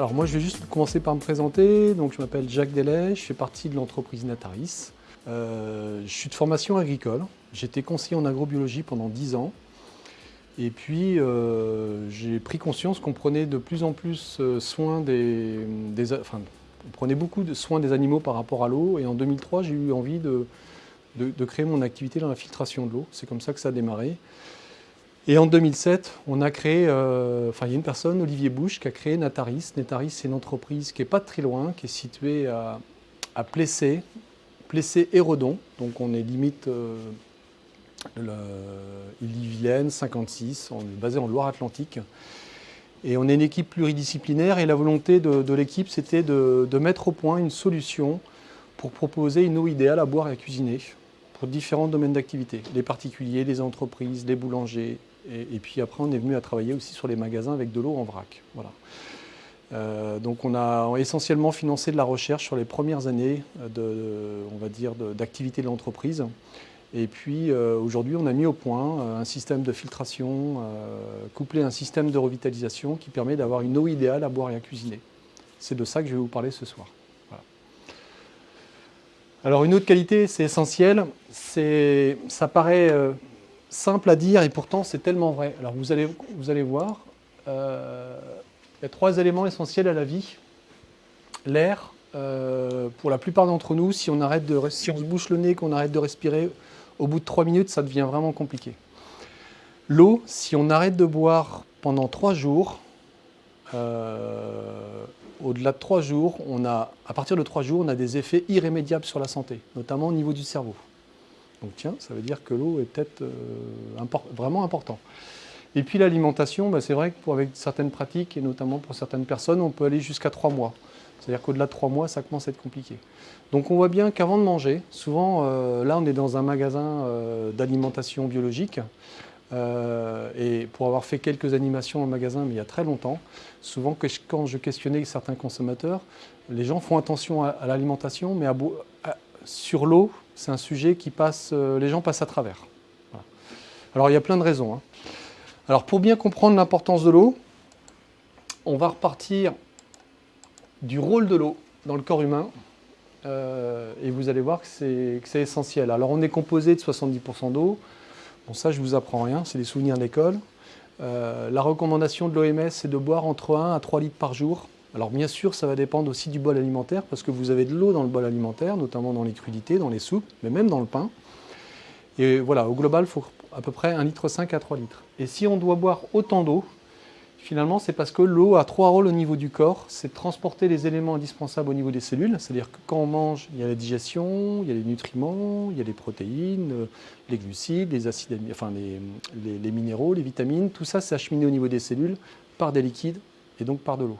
Alors moi je vais juste commencer par me présenter. Donc je m'appelle Jacques Delay, je fais partie de l'entreprise Nataris. Euh, je suis de formation agricole. J'étais conseiller en agrobiologie pendant 10 ans. Et puis euh, j'ai pris conscience qu'on prenait de plus en plus euh, soin des, enfin, on prenait beaucoup de soin des animaux par rapport à l'eau. Et en 2003 j'ai eu envie de, de créer mon activité dans la filtration de l'eau. C'est comme ça que ça a démarré. Et en 2007, on a créé, euh, enfin il y a une personne, Olivier Bouche, qui a créé Nataris. Nataris, c'est une entreprise qui n'est pas très loin, qui est située à, à Plessé, et. Donc on est limite euh, Ille-Vilaine, 56, on est basé en Loire-Atlantique. Et on est une équipe pluridisciplinaire et la volonté de, l'équipe, c'était de, de, mettre au point une solution pour proposer une eau idéale à boire et à cuisiner pour différents domaines d'activité. Les particuliers, les entreprises, les boulangers, et, puis après, on est venu à travailler aussi sur les magasins avec de l'eau en vrac. Voilà. Euh, donc on a essentiellement financé de la recherche sur les premières années dire, d'activité de, l'entreprise. Et puis euh, aujourd'hui, on a mis au point euh, un système de filtration couplé à un système de revitalisation qui permet d'avoir une eau idéale à boire et à cuisiner. C'est de ça que je vais vous parler ce soir. Alors une autre qualité, c'est essentiel, ça paraît simple à dire et pourtant c'est tellement vrai. Alors vous allez, vous allez voir, euh, il y a trois éléments essentiels à la vie. L'air, euh, pour la plupart d'entre nous, si on, arrête de, si on se bouche le nez, qu'on arrête de respirer, au bout de trois minutes, ça devient vraiment compliqué. L'eau, si on arrête de boire pendant trois jours, euh, au-delà de trois jours, on a, à partir de trois jours, on a des effets irrémédiables sur la santé, notamment au niveau du cerveau. Donc tiens, ça veut dire que l'eau est peut-être euh, vraiment important. Et puis l'alimentation, bah, c'est vrai que avec certaines pratiques, et notamment pour certaines personnes, on peut aller jusqu'à trois mois. C'est-à-dire qu'au-delà de trois mois, ça commence à être compliqué. Donc on voit bien qu'avant de manger, souvent, euh, là on est dans un magasin euh, d'alimentation biologique, et pour avoir fait quelques animations en magasin, mais il y a très longtemps, souvent quand je questionnais certains consommateurs, les gens font attention à, l'alimentation, mais sur l'eau, c'est un sujet qui passe, euh, les gens passent à travers. Alors il y a plein de raisons. Hein. Alors pour bien comprendre l'importance de l'eau, on va repartir du rôle de l'eau dans le corps humain. Euh, et vous allez voir que c'est essentiel. Alors on est composé de 70% d'eau. Bon ça je vous apprends rien, c'est des souvenirs d'école. Euh, la recommandation de l'OMS c'est de boire entre 1 à 3 litres par jour. Alors bien sûr, ça va dépendre aussi du bol alimentaire, parce que vous avez de l'eau dans le bol alimentaire, notamment dans les crudités, dans les soupes, mais même dans le pain. Et voilà, au global, il faut à peu près 1,5 litre à 3 litres. Et si on doit boire autant d'eau, finalement, c'est parce que l'eau a trois rôles au niveau du corps. C'est de transporter les éléments indispensables au niveau des cellules, c'est-à-dire que quand on mange, il y a la digestion, il y a les nutriments, il y a les protéines, les glucides, les les minéraux, les vitamines, tout ça c'est acheminé au niveau des cellules par des liquides et donc par de l'eau.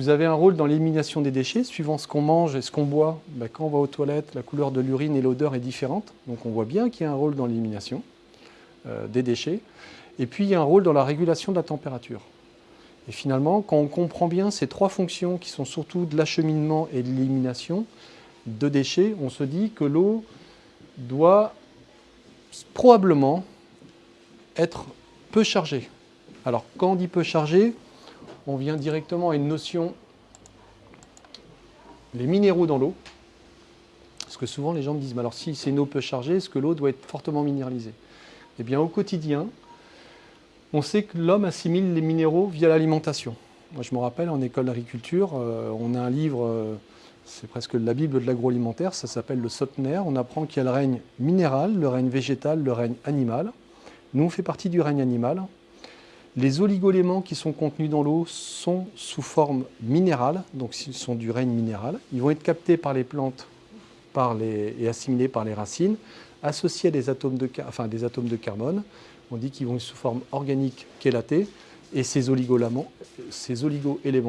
Vous avez un rôle dans l'élimination des déchets, suivant ce qu'on mange et ce qu'on boit. Ben, quand on va aux toilettes, la couleur de l'urine et l'odeur est différente. Donc on voit bien qu'il y a un rôle dans l'élimination euh, des déchets. Et puis il y a un rôle dans la régulation de la température. Et finalement, quand on comprend bien ces trois fonctions qui sont surtout de l'acheminement et de l'élimination de déchets, on se dit que l'eau doit probablement être peu chargée. Alors quand on dit peu chargée, on vient directement à une notion, les minéraux dans l'eau. Parce que souvent les gens me disent, alors si c'est une eau peu chargée, est-ce que l'eau doit être fortement minéralisée? Eh bien au quotidien, on sait que l'homme assimile les minéraux via l'alimentation. Moi je me rappelle en école d'agriculture, euh, on a un livre, euh, c'est presque la Bible de l'agroalimentaire, ça s'appelle le Sotner. On apprend qu'il y a le règne minéral, le règne végétal, le règne animal. Nous on fait partie du règne animal, les oligoéléments qui sont contenus dans l'eau sont sous forme minérale, donc ils sont du règne minéral. Ils vont être captés par les plantes et assimilés par les racines, associés à des atomes de, carbone. On dit qu'ils vont sous forme organique chélatée, et ces oligo-éléments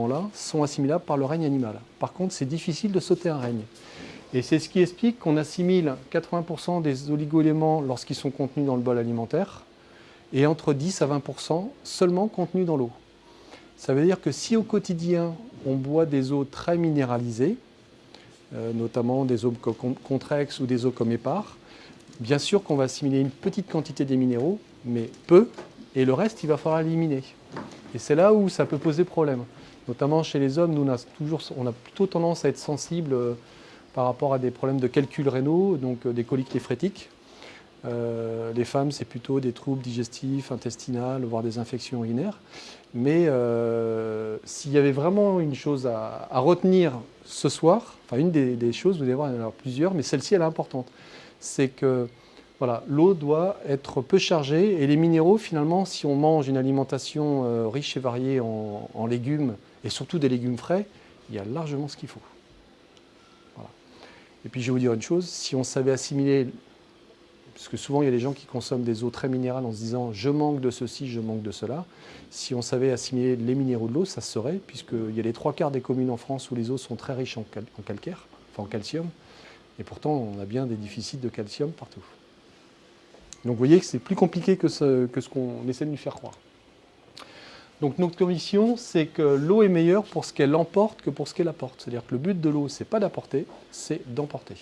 là sont assimilables par le règne animal. Par contre, c'est difficile de sauter un règne. Et c'est ce qui explique qu'on assimile 80% des oligo-éléments lorsqu'ils sont contenus dans le bol alimentaire, et entre 10 à 20% seulement contenus dans l'eau. Ça veut dire que si au quotidien, on boit des eaux très minéralisées, euh, notamment des eaux comme Contrex ou des eaux comme Épar, bien sûr qu'on va assimiler une petite quantité des minéraux, mais peu, et le reste, il va falloir éliminer. Et c'est là où ça peut poser problème. Notamment chez les hommes, nous, on a, toujours, on a plutôt tendance à être sensible euh, par rapport à des problèmes de calcul rénaux, donc euh, des coliques néphrétiques. Euh, les femmes, c'est plutôt des troubles digestifs, intestinaux, voire des infections urinaires. Mais s'il y avait vraiment une chose à, retenir ce soir, enfin une des, choses, vous allez voir, en a plusieurs, mais celle-ci, elle est importante. C'est que l'eau doit être peu chargée et les minéraux, finalement, si on mange une alimentation riche et variée en légumes, et surtout des légumes frais, il y a largement ce qu'il faut. Et puis je vais vous dire une chose, si on savait assimiler, parce que souvent il y a des gens qui consomment des eaux très minérales en se disant je manque de ceci, je manque de cela, si on savait assimiler les minéraux de l'eau, ça se serait, puisqu'il y a les trois quarts des communes en France où les eaux sont très riches en, calcaire, enfin en calcium, et pourtant on a bien des déficits de calcium partout. Donc vous voyez que c'est plus compliqué que ce, qu'on essaie de nous faire croire. Donc notre mission, c'est que l'eau est meilleure pour ce qu'elle emporte que pour ce qu'elle apporte. C'est-à-dire que le but de l'eau, c'est pas d'apporter, c'est d'emporter.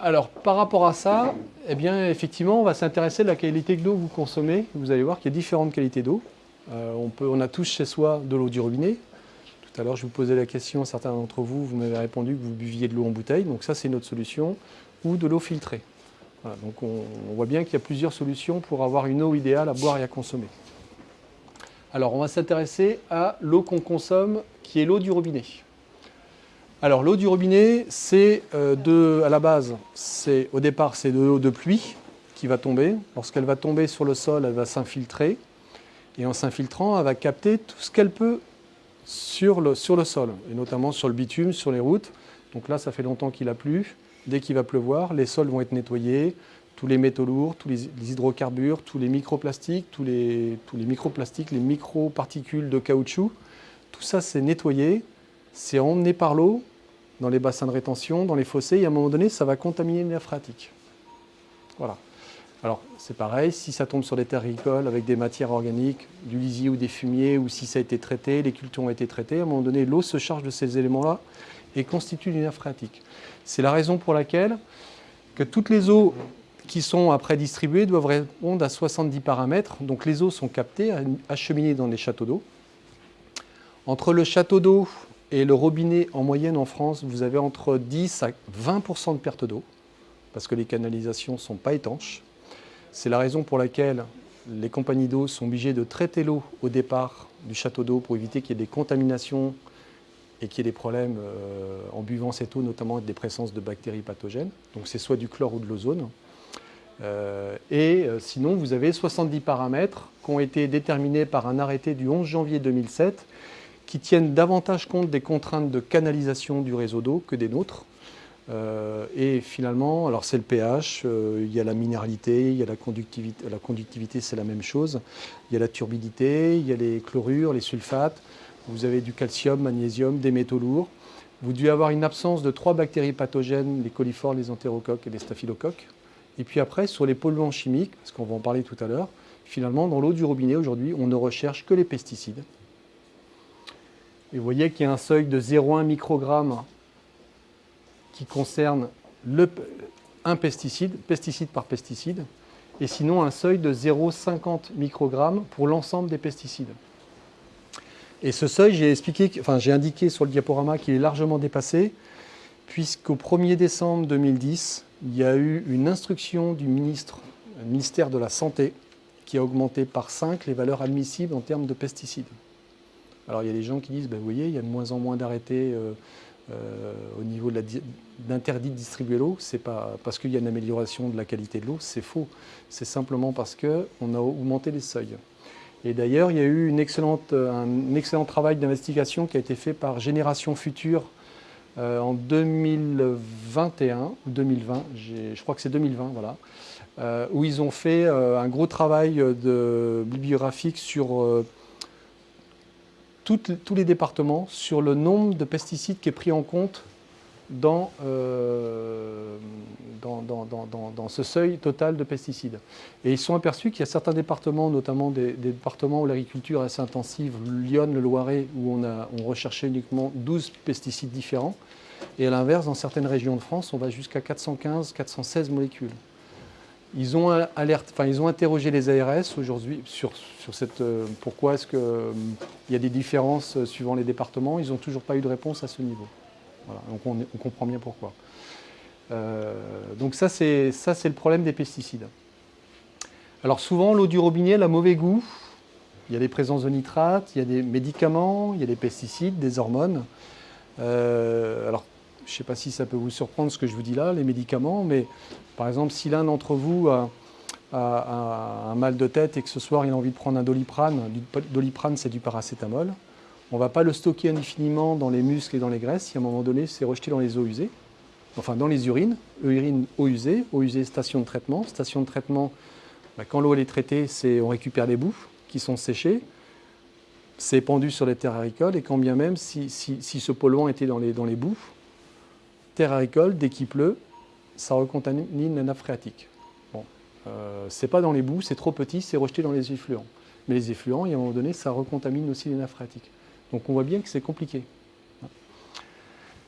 Alors, par rapport à ça, eh bien, effectivement, on va s'intéresser à la qualité de l'eau que vous consommez. Vous allez voir qu'il y a différentes qualités d'eau. Euh, on, on a tous chez soi de l'eau du robinet. Tout à l'heure, je vous posais la question, certains d'entre vous, vous m'avez répondu que vous buviez de l'eau en bouteille. Donc ça, c'est notre solution. Ou de l'eau filtrée donc on, voit bien qu'il y a plusieurs solutions pour avoir une eau idéale à boire et à consommer. Alors on va s'intéresser à l'eau qu'on consomme, qui est l'eau du robinet. Alors l'eau du robinet, c'est euh, à la base, c'est au départ c'est de l'eau de pluie qui va tomber. Lorsqu'elle va tomber sur le sol, elle va s'infiltrer. Et en s'infiltrant, elle va capter tout ce qu'elle peut sur le, sur le sol, et notamment sur le bitume, sur les routes. Donc là, ça fait longtemps qu'il a plu. Dès qu'il va pleuvoir, les sols vont être nettoyés, tous les métaux lourds, tous les, hydrocarbures, tous les microplastiques, tous les, tous les microplastiques, les microparticules de caoutchouc, tout ça c'est nettoyé, c'est emmené par l'eau dans les bassins de rétention, dans les fossés, et à un moment donné, ça va contaminer les nappes phréatiques. Voilà. Alors, c'est pareil, si ça tombe sur des terres agricoles avec des matières organiques, du lisier ou des fumiers, ou si ça a été traité, les cultures ont été traitées, à un moment donné, l'eau se charge de ces éléments-là et constitue une nappe phréatique. C'est la raison pour laquelle que toutes les eaux qui sont après distribuées doivent répondre à 70 paramètres. Donc les eaux sont captées, acheminées dans les châteaux d'eau. Entre le château d'eau et le robinet, en moyenne en France, vous avez entre 10 à 20% de perte d'eau, parce que les canalisations ne sont pas étanches. C'est la raison pour laquelle les compagnies d'eau sont obligées de traiter l'eau au départ du château d'eau pour éviter qu'il y ait des contaminations et qu'il y ait des problèmes euh, en buvant cette eau, notamment des présences de bactéries pathogènes. Donc c'est soit du chlore ou de l'ozone. Euh, et euh, sinon, vous avez 70 paramètres qui ont été déterminés par un arrêté du 11 janvier 2007 qui tiennent davantage compte des contraintes de canalisation du réseau d'eau que des nôtres. et finalement, alors c'est le pH, il y a la minéralité, il y a la conductivité, la conductivité c'est la même chose, il y a la turbidité, il y a les chlorures, les sulfates, vous avez du calcium, magnésium, des métaux lourds. Vous devez avoir une absence de trois bactéries pathogènes, les coliformes, les entérocoques et les staphylocoques. Et puis après, sur les polluants chimiques, parce qu'on va en parler tout à l'heure, finalement, dans l'eau du robinet, aujourd'hui, on ne recherche que les pesticides. Et vous voyez qu'il y a un seuil de 0,1 microgramme qui concerne un pesticide, pesticide par pesticide, et sinon un seuil de 0,50 microgrammes pour l'ensemble des pesticides. Et ce seuil, j'ai enfin, indiqué sur le diaporama qu'il est largement dépassé, puisqu'au 1er décembre 2010, il y a eu une instruction du ministre, ministère de la Santé qui a augmenté par 5 les valeurs admissibles en termes de pesticides. Alors il y a des gens qui disent, ben, vous voyez, il y a de moins en moins d'arrêtés euh, euh, au niveau d'interdit de, de distribuer l'eau. C'est pas parce qu'il y a une amélioration de la qualité de l'eau, c'est faux. C'est simplement parce qu'on a augmenté les seuils. Et d'ailleurs, il y a eu excellente, un excellent travail d'investigation qui a été fait par Génération Future euh, en 2021 ou 2020, je crois que c'est 2020, voilà, euh, où ils ont fait euh, un gros travail de bibliographique sur tous les départements, sur le nombre de pesticides qui est pris en compte dans, dans, ce seuil total de pesticides. Et ils sont aperçus qu'il y a certains départements, notamment des, départements où l'agriculture est assez intensive, Lyon, le Loiret, où on, a, on recherchait uniquement 12 pesticides différents. Et à l'inverse, dans certaines régions de France, on va jusqu'à 415, 416 molécules. Ils ont, enfin, ils ont interrogé les ARS aujourd'hui sur, sur cette, pourquoi est-ce qu'il il y a des différences suivant les départements. Ils n'ont toujours pas eu de réponse à ce niveau. donc on, comprend bien pourquoi. donc ça, c'est le problème des pesticides. Alors souvent, l'eau du robinet, a mauvais goût. Il y a des présences de nitrates, il y a des médicaments, il y a des pesticides, des hormones. Euh, alors, je ne sais pas si ça peut vous surprendre ce que je vous dis là, les médicaments, mais par exemple, si l'un d'entre vous a, un mal de tête et que ce soir il a envie de prendre un doliprane, doliprane c'est du paracétamol, on ne va pas le stocker indéfiniment dans les muscles et dans les graisses, si à un moment donné c'est rejeté dans les eaux usées, enfin dans les urines, urine, eau usée, eau usée, station de traitement, station de traitement, bah, quand l'eau est traitée, on récupère les bouffes qui sont séchées, c'est pendu sur les terres agricoles, et quand bien même, si, ce polluant était dans les, dans les bouffes, terre agricole, dès qu'il pleut, ça recontamine la nappe phréatique. Bon, euh, c'est pas dans les boues, c'est trop petit, c'est rejeté dans les effluents. Mais les effluents, à un moment donné, ça recontamine aussi les nappes phréatiques. Donc on voit bien que c'est compliqué.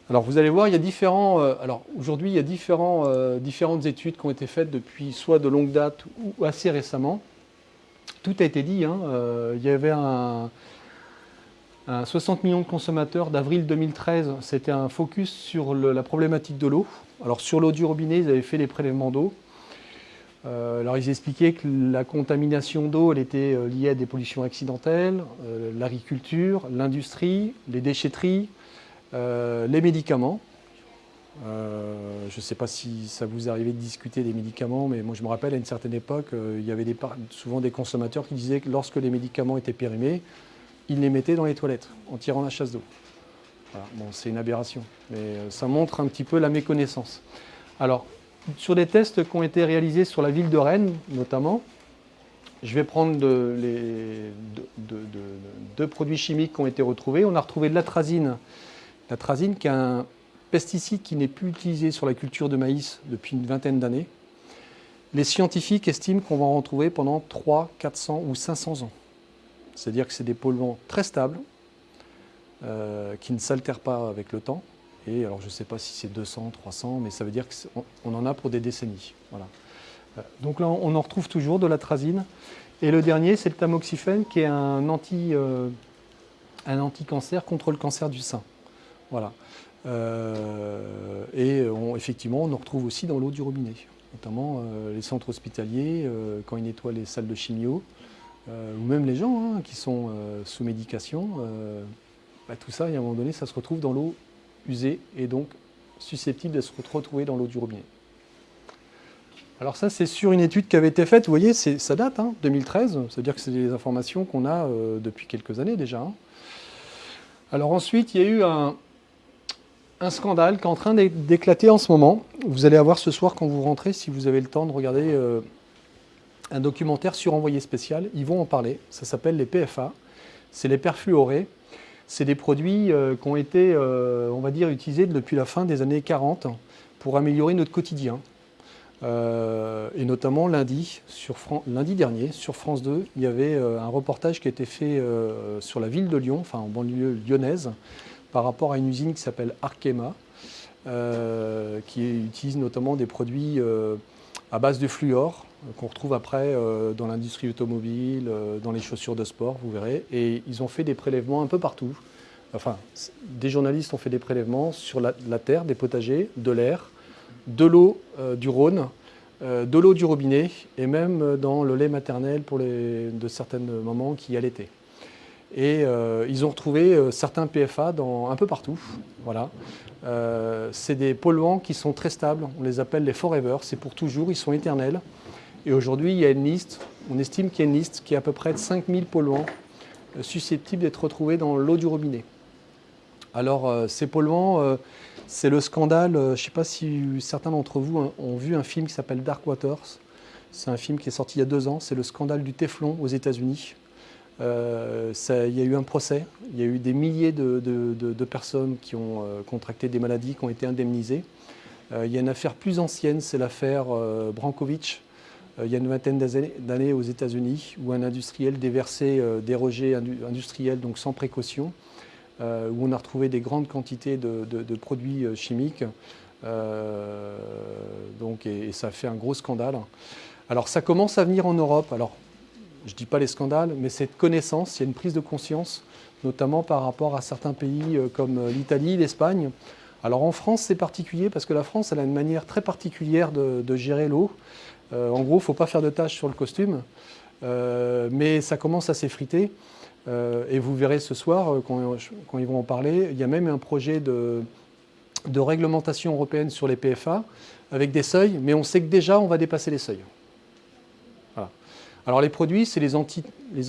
Alors vous allez voir, il y a différents. Euh, alors aujourd'hui, il y a différents, euh, différentes études qui ont été faites depuis soit de longue date ou assez récemment. Tout a été dit. Hein, il y avait un, 60 millions de consommateurs d'avril 2013. C'était un focus sur la problématique de l'eau. Alors sur l'eau du robinet, ils avaient fait les prélèvements d'eau. alors ils expliquaient que la contamination d'eau, elle était liée à des pollutions accidentelles, l'agriculture, l'industrie, les déchetteries, euh, les médicaments. Euh, je ne sais pas si ça vous arrivait de discuter des médicaments, mais moi je me rappelle à une certaine époque, euh, il y avait souvent des consommateurs qui disaient que lorsque les médicaments étaient périmés, ils les mettaient dans les toilettes en tirant la chasse d'eau. Bon, c'est une aberration, mais ça montre un petit peu la méconnaissance. Alors, sur des tests qui ont été réalisés sur la ville de Rennes, notamment, je vais prendre deux produits chimiques qui ont été retrouvés. On a retrouvé de l'atrazine L'atrazine, qui est un pesticide qui n'est plus utilisé sur la culture de maïs depuis une vingtaine d'années, les scientifiques estiment qu'on va en retrouver pendant 300, 400 ou 500 ans. C'est-à-dire que c'est des polluants très stables, euh, qui ne s'altèrent pas avec le temps. Et alors je ne sais pas si c'est 200, 300, mais ça veut dire qu'on en a pour des décennies. Voilà. Euh, donc là, on en retrouve toujours de l'atrazine. Et le dernier, c'est le tamoxifène, qui est un anti, euh, anti-cancer contre le cancer du sein. Voilà. Et effectivement, on en retrouve aussi dans l'eau du robinet, notamment les centres hospitaliers, quand ils nettoient les salles de chimio, ou même les gens hein, qui sont sous médication. Bah, tout ça, à un moment donné, ça se retrouve dans l'eau usée et donc susceptible de se retrouver dans l'eau du robinet. Alors ça, c'est sur une étude qui avait été faite, vous voyez, ça date, 2013, hein, c'est-à-dire que c'est des informations qu'on a depuis quelques années déjà. Hein. Alors ensuite, il y a eu un, scandale qui est en train d'éclater en ce moment. Vous allez avoir ce soir, quand vous rentrez, si vous avez le temps de regarder euh, un documentaire sur Envoyé spécial, ils vont en parler. Ça s'appelle les PFA. C'est les perfluorés. C'est des produits euh, qui ont été, euh, on va dire, utilisés depuis la fin des années 40 pour améliorer notre quotidien. et notamment lundi, lundi dernier, sur France 2, il y avait un reportage qui a été fait sur la ville de Lyon, enfin en banlieue lyonnaise, par rapport à une usine qui s'appelle Arkema, euh, qui utilise notamment des produits euh, à base de fluor, euh, qu'on retrouve après dans l'industrie automobile, dans les chaussures de sport, vous verrez. Et ils ont fait des prélèvements un peu partout. Enfin, des journalistes ont fait des prélèvements sur la, terre, des potagers, de l'air, de l'eau du Rhône, de l'eau du robinet et même dans le lait maternel pour de certaines mamans qui allaitaient. Et euh, ils ont retrouvé euh, certains PFA dans, un peu partout. Voilà. Euh, c'est des polluants qui sont très stables, on les appelle les forever, c'est pour toujours, ils sont éternels. Et aujourd'hui, il y a une liste, on estime qu'il y a une liste qui est à peu près de 5000 polluants susceptibles d'être retrouvés dans l'eau du robinet. Alors, ces polluants, c'est le scandale, je ne sais pas si certains d'entre vous ont vu un film qui s'appelle Dark Waters. C'est un film qui est sorti il y a deux ans, c'est le scandale du Teflon aux États-Unis. Euh, il y a eu un procès, il y a eu des milliers de, personnes qui ont euh, contracté des maladies, qui ont été indemnisées. Euh, il y a une affaire plus ancienne, c'est l'affaire Brankovic, il y a une vingtaine d'années aux États-Unis, où un industriel déversait des rejets industriels, donc sans précaution, où on a retrouvé des grandes quantités de, produits chimiques. donc, et, ça a fait un gros scandale. Alors ça commence à venir en Europe. Alors je ne dis pas les scandales, mais cette connaissance, il y a une prise de conscience, notamment par rapport à certains pays euh, comme euh, l'Italie, l'Espagne. Alors en France, c'est particulier parce que la France, elle a une manière très particulière de, gérer l'eau. Euh, en gros, il ne faut pas faire de tâches sur le costume, mais ça commence à s'effriter. et vous verrez ce soir, quand, ils vont en parler, il y a même un projet de, de réglementation européenne sur les PFA avec des seuils, mais on sait que déjà, on va dépasser les seuils. Alors les produits, c'est les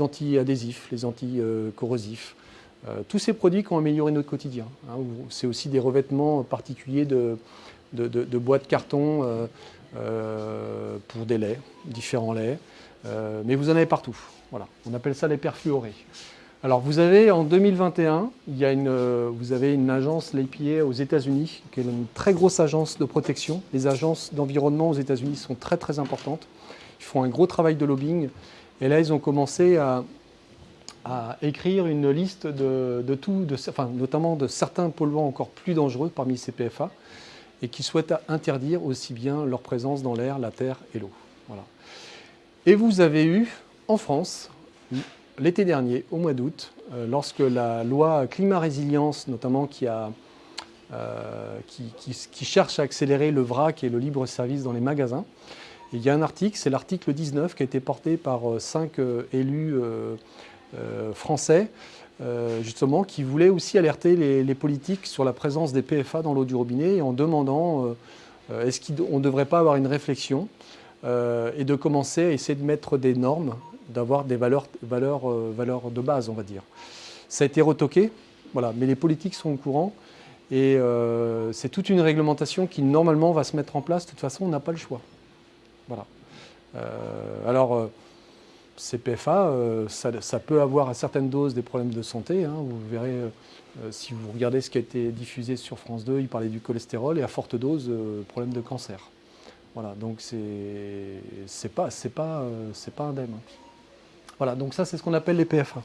anti-adhésifs, les anti-corrosifs. Euh, tous ces produits qui ont amélioré notre quotidien. Hein, c'est aussi des revêtements particuliers de, de, boîtes carton euh, euh, pour des laits, différents laits. mais vous en avez partout. Voilà. On appelle ça les perfluorés. Alors vous avez en 2021, il y a une, vous avez une agence, l'APA aux États-Unis, qui est une très grosse agence de protection. Les agences d'environnement aux États-Unis sont très très importantes. Ils font un gros travail de lobbying. Et là, ils ont commencé à, écrire une liste de, tout, de, enfin, notamment de certains polluants encore plus dangereux parmi ces PFA, et qui souhaitent interdire aussi bien leur présence dans l'air, la terre et l'eau. Voilà. Et vous avez eu, en France, l'été dernier, au mois d'août, euh, lorsque la loi climat-résilience, notamment qui, a, euh, qui, cherche à accélérer le vrac et le libre service dans les magasins, il y a un article, c'est l'article 19 qui a été porté par euh, cinq élus français, justement, qui voulaient aussi alerter les, politiques sur la présence des PFA dans l'eau du robinet en demandant est-ce qu'on ne devrait pas avoir une réflexion et de commencer à essayer de mettre des normes, d'avoir des valeurs, de base, on va dire. Ça a été retoqué, voilà, mais les politiques sont au courant. Et c'est toute une réglementation qui normalement va se mettre en place. De toute façon, on n'a pas le choix. Voilà. Euh, alors, euh, ces PFA, euh, ça, peut avoir à certaines doses des problèmes de santé. Hein. vous verrez, si vous regardez ce qui a été diffusé sur France 2, il parlait du cholestérol et à forte dose, problème de cancer. Voilà, donc c'est pas, pas, pas indemne. Voilà, donc ça c'est ce qu'on appelle les PFA.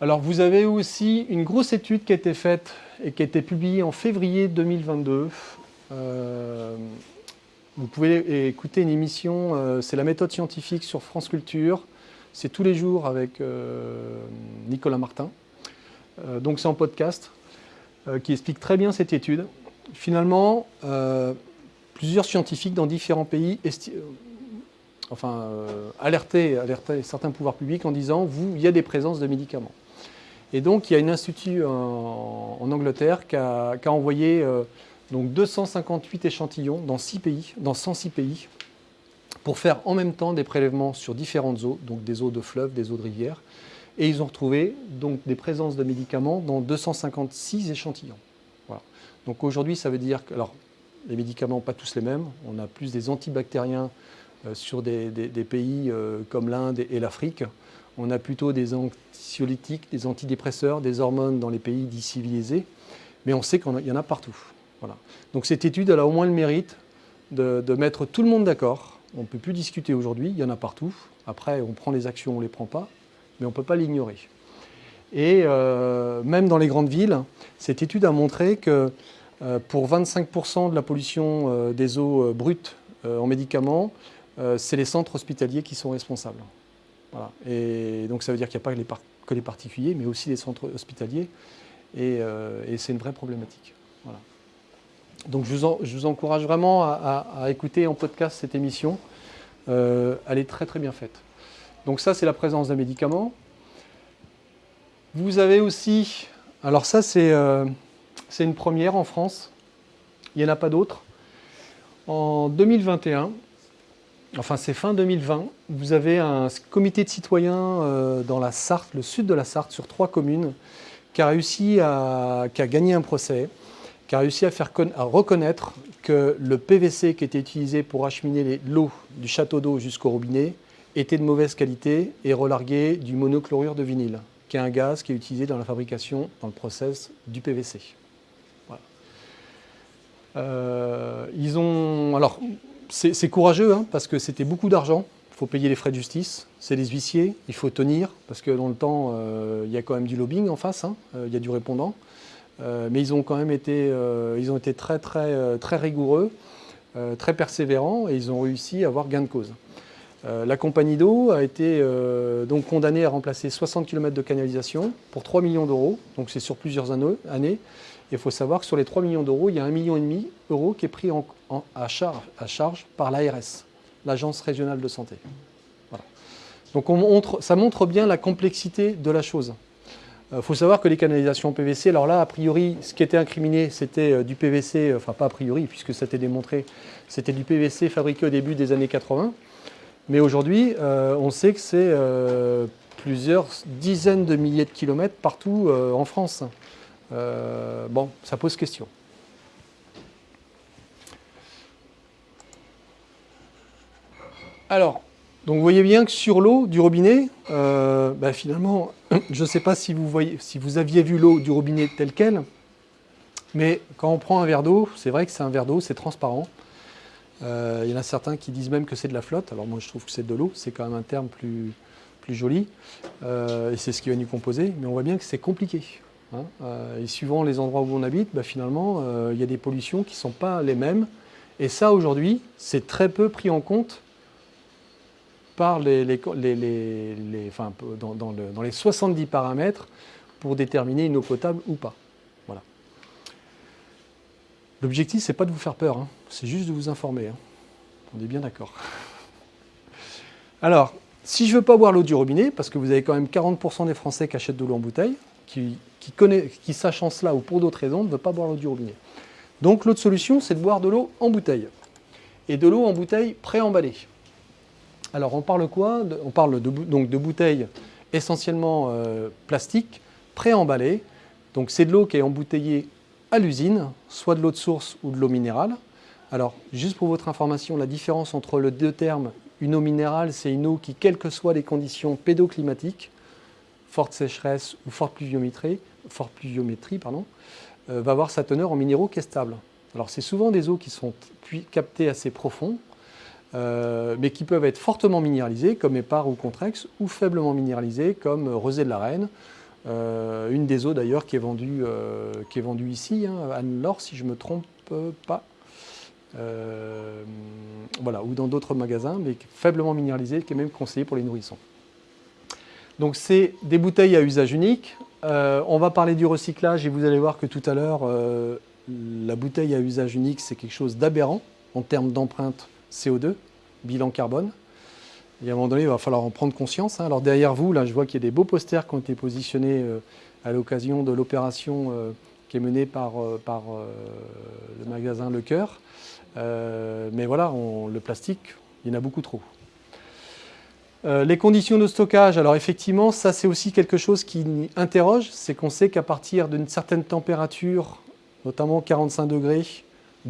Alors vous avez aussi une grosse étude qui a été faite et qui a été publiée en février 2022 vous pouvez écouter une émission, euh, c'est la méthode scientifique sur France Culture. C'est tous les jours avec euh, Nicolas Martin. Euh, donc c'est en podcast qui explique très bien cette étude. Finalement, plusieurs scientifiques dans différents pays enfin, alertaient, certains pouvoirs publics en disant vous, il y a des présences de médicaments. Et donc il y a un institut en, Angleterre qui a envoyé donc 258 échantillons dans, 6 pays, dans 106 pays, pour faire en même temps des prélèvements sur différentes eaux, donc des eaux de fleuves, des eaux de rivières, et ils ont retrouvé donc des présences de médicaments dans 256 échantillons. Donc aujourd'hui, ça veut dire que, les médicaments, pas tous les mêmes, on a plus des antibactériens euh, sur des, pays euh, comme l'Inde et l'Afrique, on a plutôt des anxiolytiques, des antidépresseurs, des hormones dans les pays dits civilisés, mais on sait qu'il y en a partout. Donc cette étude, a au moins le mérite de, mettre tout le monde d'accord. On ne peut plus discuter aujourd'hui, il y en a partout. Après, on prend les actions, on ne les prend pas, mais on ne peut pas l'ignorer. Et euh, même dans les grandes villes, cette étude a montré que euh, pour 25% de la pollution euh, des eaux brutes en médicaments, c'est les centres hospitaliers qui sont responsables. Et donc ça veut dire qu'il n'y a pas que les, particuliers, mais aussi les centres hospitaliers. Et, et c'est une vraie problématique. Voilà. Donc je vous, encourage vraiment à, écouter en podcast cette émission. Euh, elle est très très bien faite. Donc ça c'est la présence d'un médicament. Vous avez aussi, alors ça c'est euh, une première en France, il n'y en a pas d'autres. En 2021, enfin c'est fin 2020, vous avez un comité de citoyens euh, dans la Sarthe, le sud de la Sarthe, sur trois communes, qui a réussi à, qui a gagné un procès qui a réussi à faire reconnaître que le PVC qui était utilisé pour acheminer l'eau du château d'eau jusqu'au robinet était de mauvaise qualité et relargué du monochlorure de vinyle, qui est un gaz qui est utilisé dans la fabrication, dans le process du PVC. Euh, ils ont, alors, c'est courageux hein, parce que c'était beaucoup d'argent. Il faut payer les frais de justice, c'est des huissiers, il faut tenir parce que dans le temps, euh, il y a quand même du lobbying en face, hein, euh, il y a du répondant. Euh, mais ils ont quand même été, euh, ils ont été très, très, euh, très rigoureux. très persévérants, et ils ont réussi à avoir gain de cause. la compagnie d'eau a été donc condamnée à remplacer 60 km de canalisation pour 3 millions d'euros, donc c'est sur plusieurs années. Il faut savoir que sur les 3 millions d'euros, il y a 1,5 million d'euros qui est pris à, charge, par l'ARS, l'Agence régionale de santé. Donc on montre, ça montre bien la complexité de la chose. Il euh, faut savoir que les canalisations PVC, alors là, a priori, ce qui était incriminé, c'était euh, du PVC, enfin pas a priori, puisque ça a été démontré, c'était du PVC fabriqué au début des années 80. Mais aujourd'hui, euh, on sait que c'est plusieurs dizaines de milliers de kilomètres partout en France. bon, ça pose question. Alors, donc vous voyez bien que sur l'eau du robinet, euh, bah, finalement, je ne sais pas si vous, voyez, si vous aviez vu l'eau du robinet telle qu'elle, mais quand on prend un verre d'eau, c'est vrai que c'est un verre d'eau, c'est transparent. Euh, il y en a certains qui disent même que c'est de la flotte. Alors moi je trouve que c'est de l'eau, c'est quand même un terme plus, joli. Euh, et c'est ce qui va nous composer. Mais on voit bien que c'est compliqué. Hein. et suivant les endroits où on habite, bah, finalement, il y a des pollutions qui ne sont pas les mêmes. Et ça aujourd'hui, c'est très peu pris en compte les, dans, les 70 paramètres pour déterminer une eau potable ou pas. Voilà. L'objectif, c'est pas de vous faire peur, hein. c'est juste de vous informer. Hein. On est bien d'accord. Alors, si je ne veux pas boire l'eau du robinet, parce que vous avez quand même 40% des Français qui achètent de l'eau en bouteille, qui, qui, qui sachant cela ou pour d'autres raisons, ne veulent pas boire l'eau du robinet. Donc l'autre solution, c'est de boire de l'eau en bouteille. Et de l'eau en bouteille préemballée. Alors on parle quoi On parle de, donc de bouteilles essentiellement euh, plastiques, préemballées. Donc c'est de l'eau qui est embouteillée à l'usine, soit de l'eau de source ou de l'eau minérale. Alors juste pour votre information, la différence entre les deux termes, une eau minérale, c'est une eau qui, quelles que soient les conditions pédoclimatiques, forte sécheresse ou forte pluviométrie, euh, va avoir sa teneur en minéraux qui est stable. Alors c'est souvent des eaux qui sont captées assez profond, euh, mais qui peuvent être fortement minéralisés, comme épars ou contrex, ou faiblement minéralisés, comme rosé de la Reine. Euh, une des eaux d'ailleurs qui, est vendue, euh, qui est vendue ici, hein, Anne-Laure, si je ne me trompe pas. voilà, ou dans d'autres magasins, mais faiblement minéralisée, qui est même conseillée pour les nourrissons. Donc c'est des bouteilles à usage unique. on va parler du recyclage et vous allez voir que tout à l'heure, la bouteille à usage unique, c'est quelque chose d'aberrant en termes d'empreinte CO2, bilan carbone. Et à un moment donné, il va falloir en prendre conscience. Hein. Alors derrière vous, là, je vois qu'il y a des beaux posters qui ont été positionnés euh, à l'occasion de l'opération euh, qui est menée par, euh, le magasin Le Coeur. mais voilà, le plastique, il y en a beaucoup trop. les conditions de stockage, alors effectivement, ça c'est aussi quelque chose qui interroge, c'est qu'on sait qu'à partir d'une certaine température, notamment 45 degrés,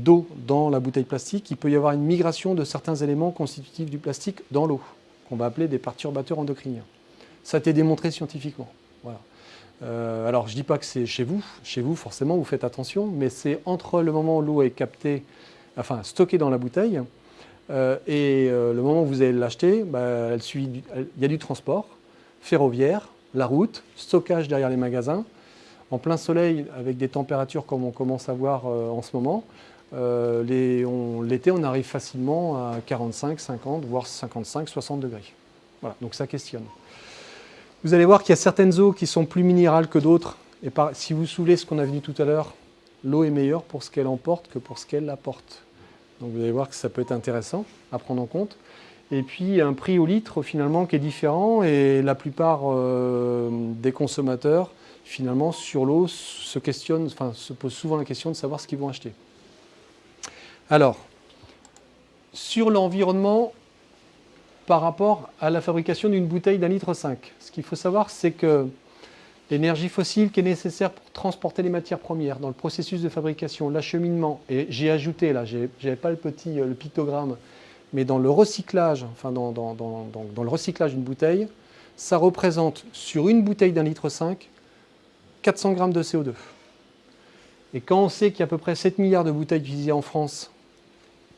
d'eau dans la bouteille plastique, il peut y avoir une migration de certains éléments constitutifs du plastique dans l'eau, qu'on va appeler des perturbateurs endocriniens. Ça a été démontré scientifiquement. Euh, alors, je ne dis pas que c'est chez vous. Chez vous, forcément, vous faites attention, mais c'est entre le moment où l'eau est captée, enfin stockée dans la bouteille, euh, et euh, le moment où vous allez l'acheter, bah, il y a du transport ferroviaire, la route, stockage derrière les magasins, en plein soleil avec des températures comme on commence à voir en ce moment, l'été, on, arrive facilement à 45, 50, voire 55, 60 degrés. Voilà, donc ça questionne. Vous allez voir qu'il y a certaines eaux qui sont plus minérales que d'autres. Et si vous souvenez ce qu'on a vu tout à l'heure, l'eau est meilleure pour ce qu'elle emporte que pour ce qu'elle apporte. Donc vous allez voir que ça peut être intéressant à prendre en compte. Et puis un prix au litre finalement qui est différent et la plupart euh, des consommateurs finalement sur l'eau se questionnent, enfin se posent souvent la question de savoir ce qu'ils vont acheter. Alors, sur l'environnement par rapport à la fabrication d'une bouteille d'un litre 5, ce qu'il faut savoir, c'est que l'énergie fossile qui est nécessaire pour transporter les matières premières dans le processus de fabrication, l'acheminement, et j'ai ajouté, là, j'avais pas le petit euh, le pictogramme, mais dans le recyclage, enfin dans, dans le recyclage d'une bouteille, ça représente sur une bouteille d'un litre 5, 400 grammes de CO2. Et quand on sait qu'il y a à peu près 7 milliards de bouteilles utilisées en France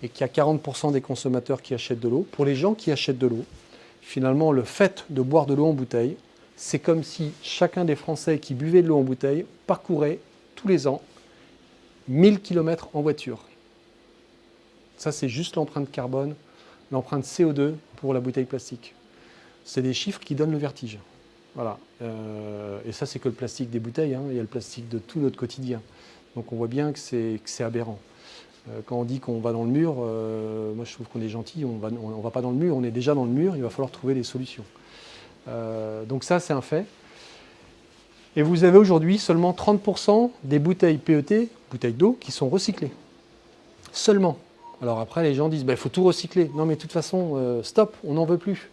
et qu'il y a 40% des consommateurs qui achètent de l'eau, pour les gens qui achètent de l'eau, finalement, le fait de boire de l'eau en bouteille, c'est comme si chacun des Français qui buvait de l'eau en bouteille parcourait tous les ans 1000 km en voiture. Ça, c'est juste l'empreinte carbone, l'empreinte CO2 pour la bouteille plastique. C'est des chiffres qui donnent le vertige. Voilà. Euh, et ça, c'est que le plastique des bouteilles. Hein. Il y a le plastique de tout notre quotidien. Donc on voit bien que c'est aberrant. Euh, quand on dit qu'on va dans le mur, euh, moi je trouve qu'on est gentil, on ne on, va pas dans le mur, on est déjà dans le mur, il va falloir trouver des solutions. donc ça, c'est un fait. Et vous avez aujourd'hui seulement 30% des bouteilles PET, bouteilles d'eau, qui sont recyclées. Seulement. Alors après, les gens disent, il bah, faut tout recycler. Non mais de toute façon, stop, on n'en veut plus.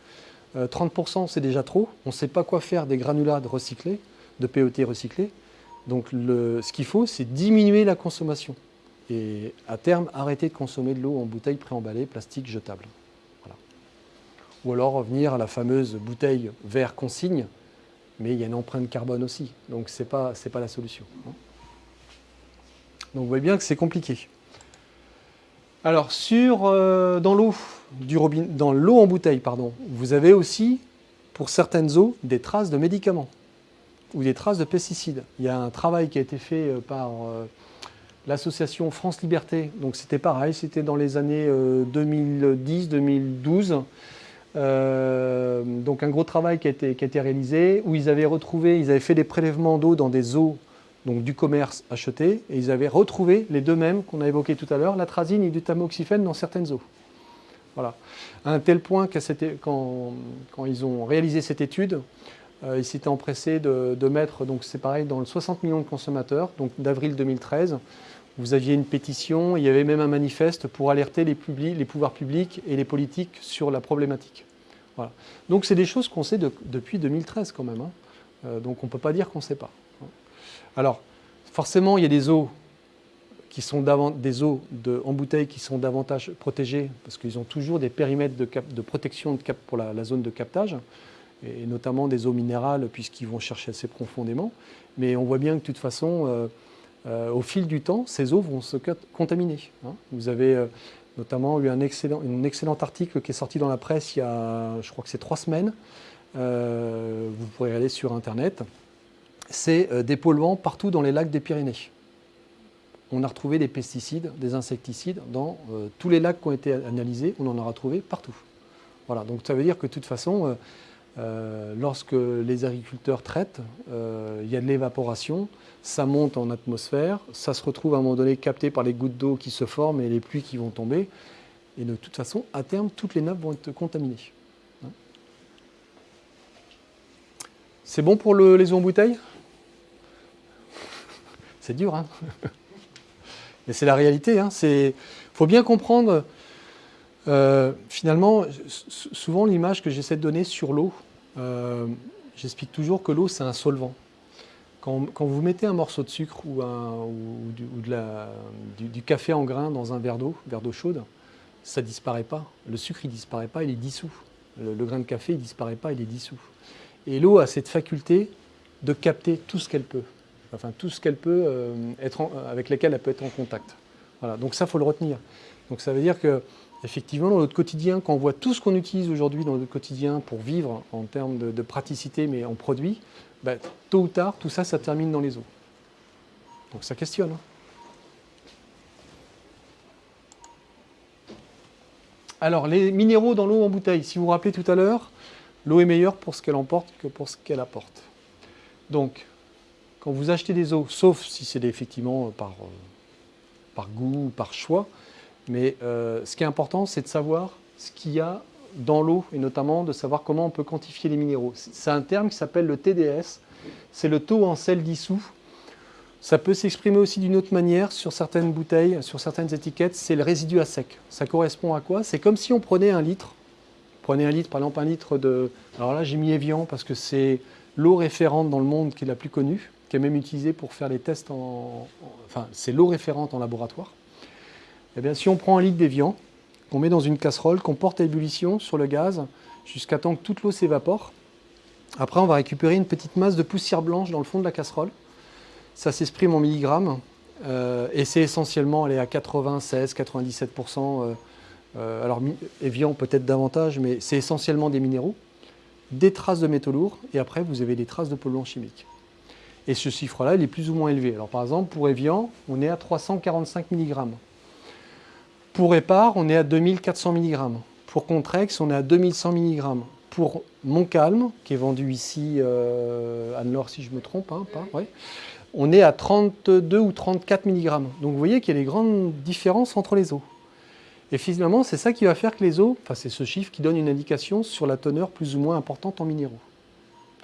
30% euh, c'est déjà trop. On ne sait pas quoi faire des granulats recyclés, de PET recyclés. Donc ce qu'il faut, c'est diminuer la consommation. Et à terme, arrêter de consommer de l'eau en bouteille préemballée, plastique, jetable. Ou alors revenir à la fameuse bouteille verre consigne, mais il y a une empreinte carbone aussi. Donc ce n'est pas, pas la solution. Hein. Donc vous voyez bien que c'est compliqué. Alors, sur, euh, dans l'eau dans l'eau en bouteille, pardon, vous avez aussi, pour certaines eaux, des traces de médicaments ou des traces de pesticides. Il y a un travail qui a été fait euh, par euh, l'association France Liberté. Donc c'était pareil, c'était dans les années 2010-2012. donc un gros travail qui a, été, qui a, été, réalisé où ils avaient retrouvé, ils avaient fait des prélèvements d'eau dans des eaux donc du commerce acheté, et ils avaient retrouvé les deux mêmes qu'on a évoqués tout à l'heure, la trazine et du tamoxifène dans certaines eaux. Voilà. À un tel point que quand, quand, ils ont réalisé cette étude, euh, ils s'étaient empressés de, mettre, donc c'est pareil, dans le 60 millions de consommateurs, donc d'avril 2013, vous aviez une pétition, il y avait même un manifeste pour alerter les, pouvoirs publics et les politiques sur la problématique. Voilà. Donc c'est des choses qu'on sait depuis 2013 quand même, hein. euh, donc on ne peut pas dire qu'on ne sait pas. Alors, forcément, il y a des eaux qui sont des eaux en bouteille qui sont davantage protégées parce qu'ils ont toujours des périmètres de, protection pour la, zone de captage et notamment des eaux minérales puisqu'ils vont chercher assez profondément. Mais on voit bien que de toute façon, euh, euh, au fil du temps, ces eaux vont se contaminer. Hein. Vous avez euh, notamment eu un excellent, article qui est sorti dans la presse il y a, je crois que c'est trois semaines. vous pourrez aller sur Internet c'est euh, des polluants partout dans les lacs des Pyrénées. On a retrouvé des pesticides, des insecticides dans euh, tous les lacs qui ont été analysés, on en aura trouvé partout. Voilà, donc ça veut dire que de toute façon, euh, lorsque les agriculteurs traitent, il y a de l'évaporation, ça monte en atmosphère, ça se retrouve à un moment donné capté par les gouttes d'eau qui se forment et les pluies qui vont tomber. Et de toute façon, à terme, toutes les nappes vont être contaminées. Hein. C'est bon pour les eaux en bouteille? C'est dur, hein Mais c'est la réalité. Il hein. faut bien comprendre, euh, finalement, souvent l'image que j'essaie de donner sur l'eau, euh, j'explique toujours que l'eau, c'est un solvant. Quand, vous mettez un morceau de sucre ou, du, café en grain dans un verre d'eau, verre d'eau chaude, ça ne disparaît pas. Le sucre, il ne disparaît pas, il est dissous. Le, grain de café, il ne disparaît pas, il est dissous. Et l'eau a cette faculté de capter tout ce qu'elle peut enfin tout ce qu'elle peut euh, être avec lesquels elle peut être en contact. Voilà, donc ça, il faut le retenir. Donc ça veut dire que effectivement, dans notre quotidien, quand on voit tout ce qu'on utilise aujourd'hui dans notre quotidien pour vivre en termes de, praticité, mais en produits, bah, tôt ou tard, tout ça, ça termine dans les eaux. Donc ça questionne. Hein. Alors, les minéraux dans l'eau en bouteille. Si vous vous rappelez tout à l'heure, l'eau est meilleure pour ce qu'elle emporte que pour ce qu'elle apporte. Donc, quand vous achetez des eaux, sauf si c'est effectivement par, euh, par goût ou par choix, mais euh, ce qui est important, c'est de savoir ce qu'il y a dans l'eau et notamment de savoir comment on peut quantifier les minéraux. C'est un terme qui s'appelle le TDS, c'est le taux en sel dissous. Ça peut s'exprimer aussi d'une autre manière sur certaines bouteilles, sur certaines étiquettes, c'est le résidu à sec. Ça correspond à quoi? C'est comme si on prenait un litre, prenez un litre, par exemple un litre de... Alors là j'ai mis Evian parce que c'est l'eau référente dans le monde qui est la plus connue qui est même utilisé pour faire les tests en... enfin, c'est l'eau référente en laboratoire. Eh bien, si on prend un litre d'évian, qu'on met dans une casserole, qu'on porte à ébullition sur le gaz, jusqu'à temps que toute l'eau s'évapore, après, on va récupérer une petite masse de poussière blanche dans le fond de la casserole. Ça s'exprime en milligrammes, euh, et c'est essentiellement, elle est à 96, 97%, euh, euh, alors Evian peut-être davantage, mais c'est essentiellement des minéraux, des traces de métaux lourds, et après vous avez des traces de polluants chimiques. Et ce chiffre-là, il est plus ou moins élevé. Alors par exemple, pour Evian, on est à 345 mg. Pour Épar, on est à 2400 mg. Pour Contrex, on est à 2100 mg. Pour Montcalm, qui est vendu ici, euh, Anne-Laure si je me trompe, hein, on est à 32 ou 34 mg. Donc vous voyez qu'il y a des grandes différences entre les eaux. Et finalement, c'est ça qui va faire que les eaux, enfin c'est ce chiffre qui donne une indication sur la teneur plus ou moins importante en minéraux.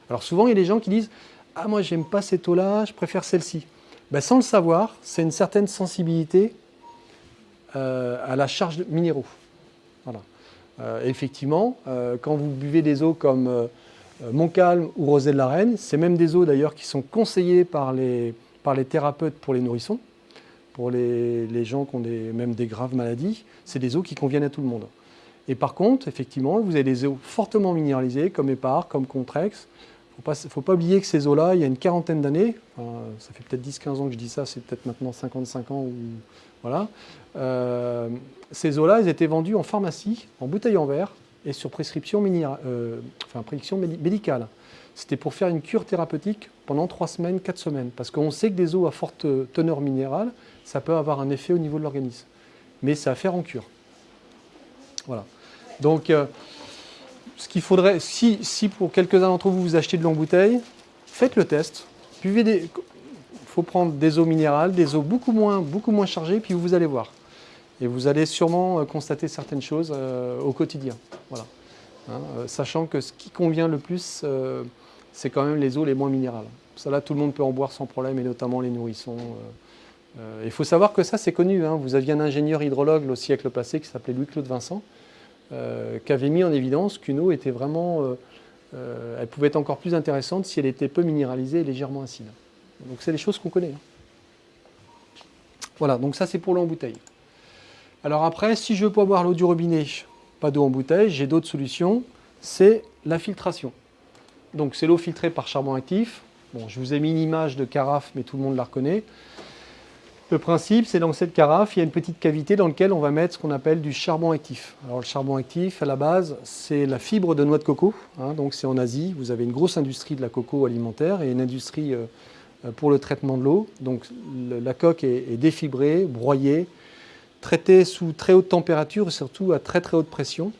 Alors souvent, il y a des gens qui disent « Ah, moi, j'aime pas cette eau-là, je préfère celle-ci. Ben, Sans le savoir, c'est une certaine sensibilité à la charge minéraux. Voilà. Euh, effectivement, euh, quand vous buvez des eaux comme Montcalm ou Rosé de la Reine, c'est même des eaux d'ailleurs qui sont conseillées par les, par les thérapeutes pour les nourrissons pour les, gens qui ont des, même des graves maladies, c'est des eaux qui conviennent à tout le monde. Et par contre, effectivement, vous avez des eaux fortement minéralisées, comme Épar, comme Contrex. Il ne faut pas oublier que ces eaux-là, il y a une quarantaine d'années, ça fait peut-être 10-15 ans que je dis ça, c'est peut-être maintenant 55 ans, ou, voilà. Euh, ces eaux-là, elles étaient vendues en pharmacie, en bouteille en verre, et sur prescription, euh, enfin, prescription médicale. C'était pour faire une cure thérapeutique pendant 3 semaines, 4 semaines. Parce qu'on sait que des eaux à forte teneur minérale, ça peut avoir un effet au niveau de l'organisme. Mais c'est à faire en cure. Voilà. Donc, euh, ce qu'il faudrait, si, si pour quelques-uns d'entre vous, vous achetez de longue bouteille, faites le test. Buvez des... Faut prendre des eaux minérales, des eaux beaucoup moins, beaucoup moins chargées, puis vous allez voir. Et vous allez sûrement euh, constater certaines choses euh, au quotidien. Voilà. Hein, sachant que ce qui convient le plus, c'est quand même les eaux les moins minérales. Ça là, tout le monde peut en boire sans problème, et notamment les nourrissons. Euh, il faut savoir que ça, c'est connu. Hein. Vous aviez un ingénieur hydrologue au siècle passé qui s'appelait Louis-Claude Vincent, euh, qui avait mis en évidence qu'une eau était vraiment... Euh, elle pouvait être encore plus intéressante si elle était peu minéralisée et légèrement acide. Donc c'est des choses qu'on connaît. Hein. Voilà, donc ça c'est pour l'eau en bouteille. Alors après, si je veux pas boire l'eau du robinet, pas d'eau en bouteille, j'ai d'autres solutions, c'est la filtration. Donc c'est l'eau filtrée par charbon actif. Bon, je vous ai mis une image de carafe, mais tout le monde la reconnaît. Le principe, c'est dans cette carafe, il y a une petite cavité dans laquelle on va mettre ce qu'on appelle du charbon actif. Alors le charbon actif, à la base, c'est la fibre de noix de coco. Hein, donc c'est en Asie, vous avez une grosse industrie de la coco alimentaire et une industrie euh, pour le traitement de l'eau. Donc la coque est, défibrée, broyée, traitée sous très haute température et surtout à très très haute pression.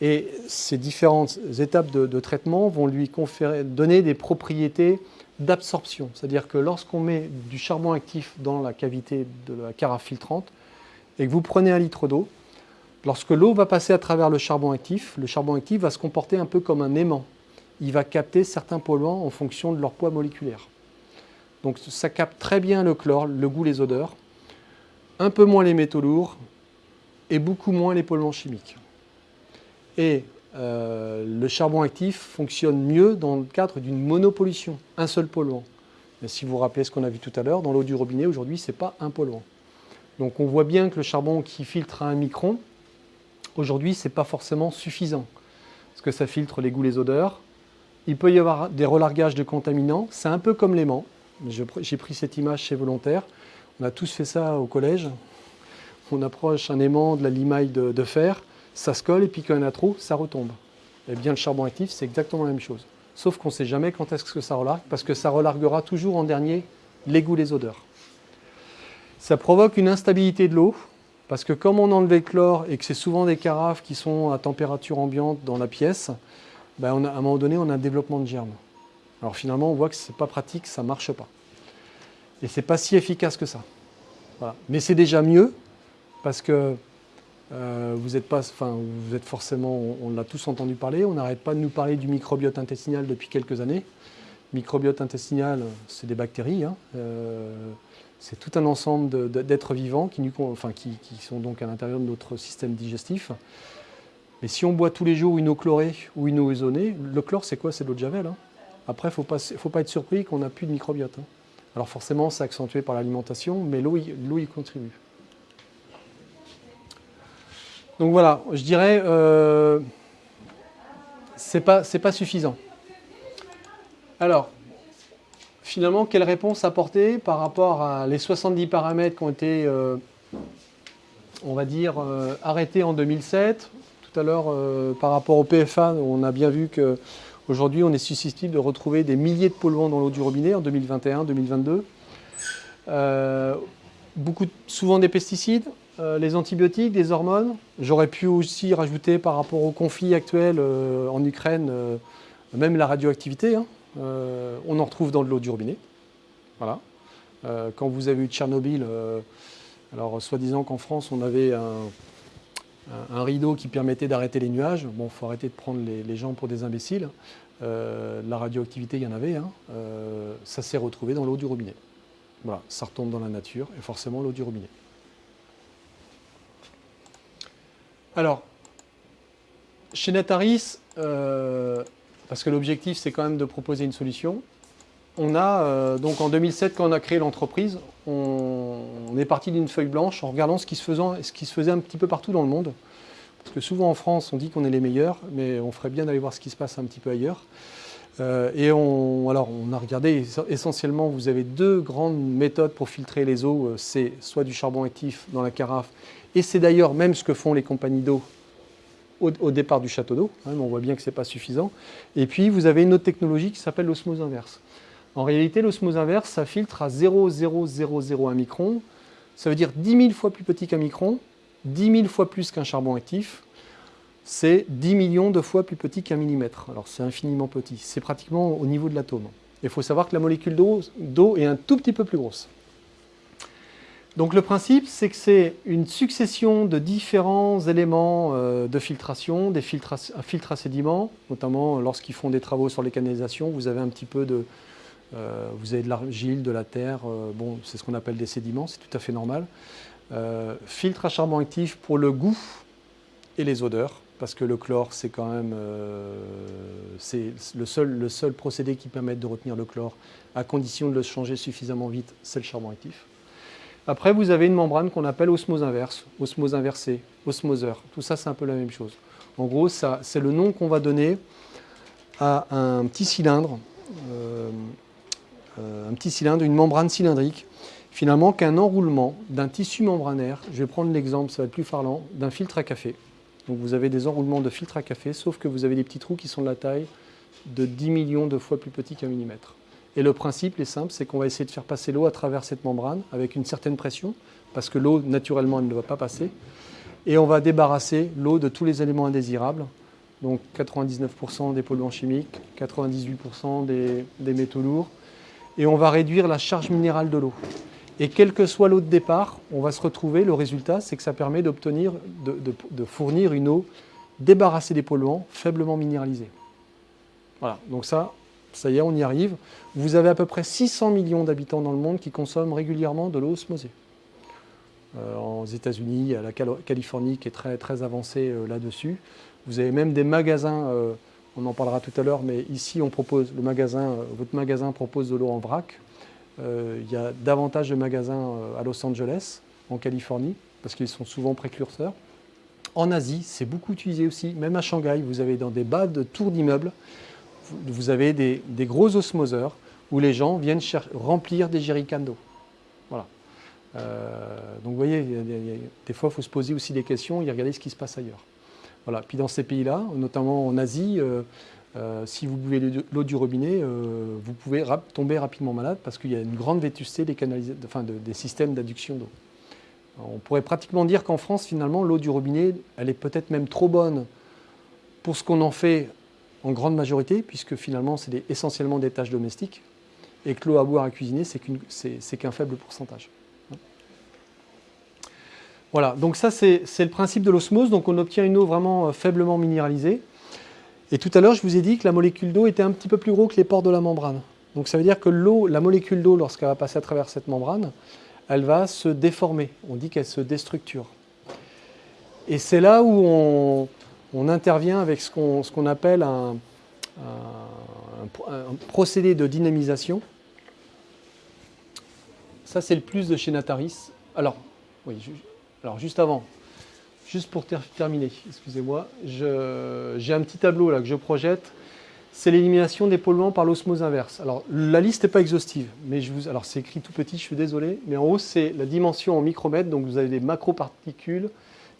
Et ces différentes étapes de, de traitement vont lui conférer, donner des propriétés d'absorption. C'est-à-dire que lorsqu'on met du charbon actif dans la cavité de la carafe filtrante et que vous prenez un litre d'eau, lorsque l'eau va passer à travers le charbon actif, le charbon actif va se comporter un peu comme un aimant. Il va capter certains polluants en fonction de leur poids moléculaire. Donc ça capte très bien le chlore, le goût, les odeurs, un peu moins les métaux lourds et beaucoup moins les polluants chimiques. Et euh, le charbon actif fonctionne mieux dans le cadre d'une monopollution, un seul polluant. Si vous vous rappelez ce qu'on a vu tout à l'heure, dans l'eau du robinet, aujourd'hui, ce n'est pas un polluant. Donc on voit bien que le charbon qui filtre à un micron, aujourd'hui, ce n'est pas forcément suffisant. Parce que ça filtre les goûts, les odeurs. Il peut y avoir des relargages de contaminants. C'est un peu comme l'aimant. J'ai pris cette image chez Volontaire. On a tous fait ça au collège. On approche un aimant de la limaille de fer ça se colle et puis quand il y en a trop, ça retombe. Et eh bien le charbon actif, c'est exactement la même chose. Sauf qu'on ne sait jamais quand est-ce que ça relargue, parce que ça relarguera toujours en dernier les goûts, les odeurs. Ça provoque une instabilité de l'eau, parce que comme on enlève le chlore et que c'est souvent des carafes qui sont à température ambiante dans la pièce, ben à un moment donné, on a un développement de germes. Alors finalement, on voit que ce n'est pas pratique, ça ne marche pas. Et ce n'est pas si efficace que ça. Mais c'est déjà mieux, parce que euh, vous, êtes pas, enfin, vous êtes forcément, on, l'a tous entendu parler, on n'arrête pas de nous parler du microbiote intestinal depuis quelques années. Microbiote intestinal, c'est des bactéries, hein. euh, c'est tout un ensemble d'êtres vivants qui, enfin, qui, sont donc à l'intérieur de notre système digestif. Mais si on boit tous les jours une eau chlorée ou une eau ozonée, le chlore c'est quoi? C'est de l'eau de javel. Hein. Après, il ne faut pas être surpris qu'on n'a plus de microbiote. Hein. Alors forcément, c'est accentué par l'alimentation, mais l'eau y contribue. Donc voilà, je dirais, euh, c'est pas, pas suffisant. Alors, finalement, quelle réponse apporter par rapport à les 70 paramètres qui ont été, euh, on va dire, euh, arrêtés en 2007 Tout à l'heure, euh, par rapport au PFA, on a bien vu qu'aujourd'hui, on est susceptible de retrouver des milliers de polluants dans l'eau du robinet en 2021, 2022. beaucoup, souvent des pesticides, euh, les antibiotiques, des hormones. J'aurais pu aussi rajouter par rapport au conflit actuel euh, en Ukraine, euh, même la radioactivité. Hein. on en retrouve dans de l'eau du robinet. Voilà. quand vous avez eu Tchernobyl, alors soi-disant qu'en France on avait un, rideau qui permettait d'arrêter les nuages. Bon, il faut arrêter de prendre les, gens pour des imbéciles. La radioactivité, il y en avait. Hein. ça s'est retrouvé dans l'eau du robinet. Voilà, ça retombe dans la nature et forcément l'eau du robinet. Alors, chez Nataris, euh, parce que l'objectif c'est quand même de proposer une solution, on a, euh, donc en 2007 quand on a créé l'entreprise, on, est parti d'une feuille blanche en regardant ce qui se faisait un petit peu partout dans le monde. Parce que souvent en France on dit qu'on est les meilleurs, mais on ferait bien d'aller voir ce qui se passe un petit peu ailleurs. Euh, et on, alors on a regardé, essentiellement vous avez deux grandes méthodes pour filtrer les eaux, c'est soit du charbon actif dans la carafe et c'est d'ailleurs même ce que font les compagnies d'eau au, départ du château d'eau, hein, on voit bien que ce n'est pas suffisant. Et puis vous avez une autre technologie qui s'appelle l'osmose inverse. En réalité, l'osmose inverse, ça filtre à 0,0001 micron, ça veut dire 10 000 fois plus petit qu'un micron, 10 000 fois plus qu'un charbon actif, c'est 10 millions de fois plus petit qu'un millimètre. Alors c'est infiniment petit, c'est pratiquement au niveau de l'atome. Il faut savoir que la molécule d'eau est un tout petit peu plus grosse. Donc le principe, c'est que c'est une succession de différents éléments euh, de filtration, des filtres à, à sédiments, notamment lorsqu'ils font des travaux sur les canalisations, vous avez un petit peu de, euh, vous avez de l'argile, de la terre, euh, bon, c'est ce qu'on appelle des sédiments, c'est tout à fait normal. Filtre à charbon actif pour le goût et les odeurs, parce que le chlore, c'est quand même c'est le seul, procédé qui permet de retenir le chlore, à condition de le changer suffisamment vite, c'est le charbon actif. Après, vous avez une membrane qu'on appelle osmose inverse, osmose inversée, osmoseur. Tout ça, c'est un peu la même chose. En gros, c'est le nom qu'on va donner à un petit cylindre, euh, euh, un petit cylindre, une membrane cylindrique, finalement qu'un enroulement d'un tissu membranaire, je vais prendre l'exemple, ça va être plus parlant, d'un filtre à café. Donc vous avez des enroulements de filtre à café, sauf que vous avez des petits trous qui sont de la taille de 10 millions de fois plus petits qu'un millimètre. Et le principe est simple, c'est qu'on va essayer de faire passer l'eau à travers cette membrane avec une certaine pression, parce que l'eau, naturellement, elle ne va pas passer. Et on va débarrasser l'eau de tous les éléments indésirables, donc 99% des polluants chimiques, 98% des, métaux lourds, et on va réduire la charge minérale de l'eau. Et quelle que soit l'eau de départ, on va se retrouver, le résultat, c'est que ça permet d'obtenir, de, fournir une eau débarrassée des polluants, faiblement minéralisée. Voilà, donc ça, ça y est, on y arrive. Vous avez à peu près 600 millions d'habitants dans le monde qui consomment régulièrement de l'eau osmosée. Euh, aux États-Unis, il y a la Californie qui est très, très avancée euh, là-dessus. Vous avez même des magasins, euh, on en parlera tout à l'heure, mais ici, on propose, le magasin, votre magasin propose de l'eau en vrac. Il y a davantage de magasins à Los Angeles, en Californie, parce qu'ils sont souvent précurseurs. En Asie, c'est beaucoup utilisé aussi, même à Shanghai, vous avez dans des bas de tours d'immeubles, vous avez des, gros osmoseurs où les gens viennent remplir des jerrycans d'eau. Voilà. Euh, donc vous voyez, des fois, il faut se poser aussi des questions et regarder ce qui se passe ailleurs. Voilà. Puis dans ces pays-là, notamment en Asie, euh, euh, si vous buvez l'eau du robinet, vous pouvez tomber rapidement malade parce qu'il y a une grande vétusté des, systèmes d'adduction d'eau. On pourrait pratiquement dire qu'en France, finalement, l'eau du robinet, elle est peut-être même trop bonne pour ce qu'on en fait en grande majorité, puisque finalement c'est essentiellement des tâches domestiques, et que l'eau à boire à cuisiner, c'est qu'un faible pourcentage. Voilà, donc ça c'est le principe de l'osmose, donc on obtient une eau vraiment euh, faiblement minéralisée. Et tout à l'heure, je vous ai dit que la molécule d'eau était un petit peu plus gros que les pores de la membrane. Donc ça veut dire que l'eau, la molécule d'eau, lorsqu'elle va passer à travers cette membrane, elle va se déformer. On dit qu'elle se déstructure. Et c'est là où on, intervient avec ce qu'on appelle un, procédé de dynamisation. Ça, c'est le plus de chez Nataris. Alors, oui, alors juste avant, juste pour terminer, excusez-moi, j'ai un petit tableau là que je projette. C'est l'élimination des polluants par l'osmose inverse. Alors, la liste n'est pas exhaustive, mais je alors c'est écrit tout petit, je suis désolé, mais en haut, c'est la dimension en micromètres, donc vous avez des macroparticules,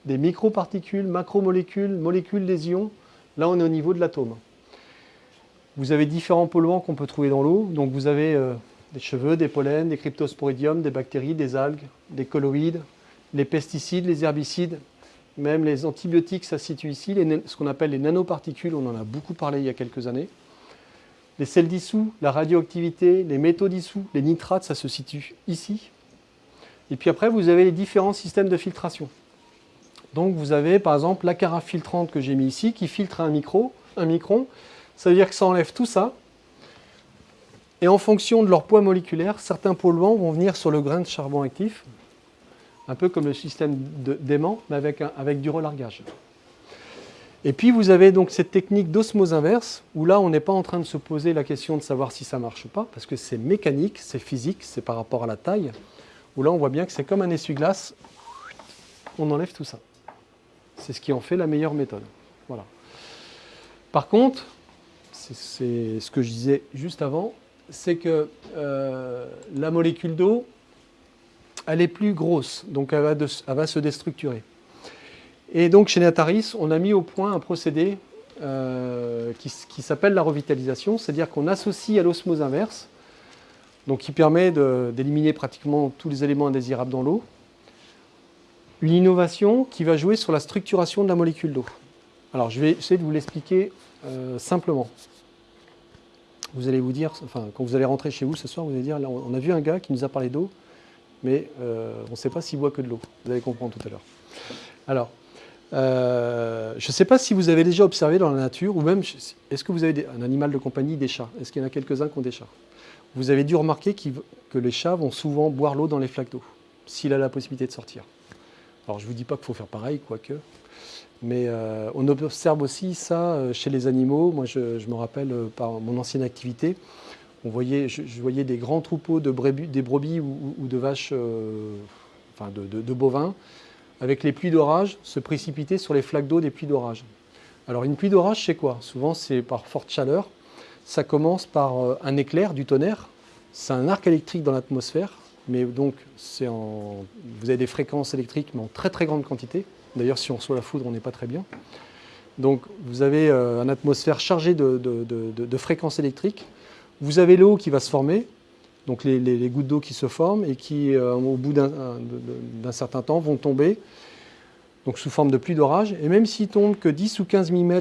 des microparticules, macromolécules, molécules des ions. Là, on est au niveau de l'atome. Vous avez différents polluants qu'on peut trouver dans l'eau. Donc vous avez euh, des cheveux, des pollens, des cryptosporidiums, des bactéries, des algues, des colloïdes, les pesticides, les herbicides, même les antibiotiques, ça se situe ici, ce qu'on appelle les nanoparticules, on en a beaucoup parlé il y a quelques années. Les sels dissous, la radioactivité, les métaux dissous, les nitrates, ça se situe ici. Et puis après, vous avez les différents systèmes de filtration. Donc vous avez par exemple la carafe filtrante que j'ai mis ici qui filtre un, micro, un micron. Ça veut dire que ça enlève tout ça. Et en fonction de leur poids moléculaire, certains polluants vont venir sur le grain de charbon actif, un peu comme le système d'aimant, mais avec, avec du relargage. Et puis vous avez donc cette technique d'osmose inverse, où là on n'est pas en train de se poser la question de savoir si ça marche ou pas, parce que c'est mécanique, c'est physique, c'est par rapport à la taille, où là on voit bien que c'est comme un essuie-glace, on enlève tout ça. C'est ce qui en fait la meilleure méthode. Voilà. Par contre, c'est ce que je disais juste avant, c'est que euh, la molécule d'eau, elle est plus grosse, donc elle va, se déstructurer. Et donc chez Nataris, on a mis au point un procédé euh, qui, s'appelle la revitalisation, c'est-à-dire qu'on associe à l'osmose inverse, donc qui permet d'éliminer pratiquement tous les éléments indésirables dans l'eau, une innovation qui va jouer sur la structuration de la molécule d'eau. Alors je vais essayer de vous l'expliquer euh, simplement. Vous allez vous dire, enfin quand vous allez rentrer chez vous ce soir, vous allez dire, on a vu un gars qui nous a parlé d'eau, mais euh, on ne sait pas s'il boit que de l'eau. Vous allez comprendre tout à l'heure. Alors, euh, je ne sais pas si vous avez déjà observé dans la nature, ou même, est-ce que vous avez un animal de compagnie, des chats? Est-ce qu'il y en a quelques-uns qui ont des chats? Vous avez dû remarquer que les chats vont souvent boire l'eau dans les flaques d'eau, s'il a la possibilité de sortir. Alors je ne vous dis pas qu'il faut faire pareil, quoique, mais euh, on observe aussi ça chez les animaux. Moi, je, me rappelle par mon ancienne activité, on voyait, je, voyais des grands troupeaux de brebis, ou, de vaches, enfin de, bovins, avec les pluies d'orage, se précipiter sur les flaques d'eau des pluies d'orage. Alors une pluie d'orage, c'est quoi? Souvent, c'est par forte chaleur. Ça commence par un éclair, du tonnerre. C'est un arc électrique dans l'atmosphère mais donc en, vous avez des fréquences électriques, mais en très très grande quantité. D'ailleurs, si on reçoit la foudre, on n'est pas très bien. Donc vous avez euh, une atmosphère chargée de, fréquences électriques. Vous avez l'eau qui va se former, donc les, gouttes d'eau qui se forment et qui, euh, au bout d'un certain temps, vont tomber donc sous forme de pluie d'orage. Et même s'ils tombent que 10 ou 15 mm,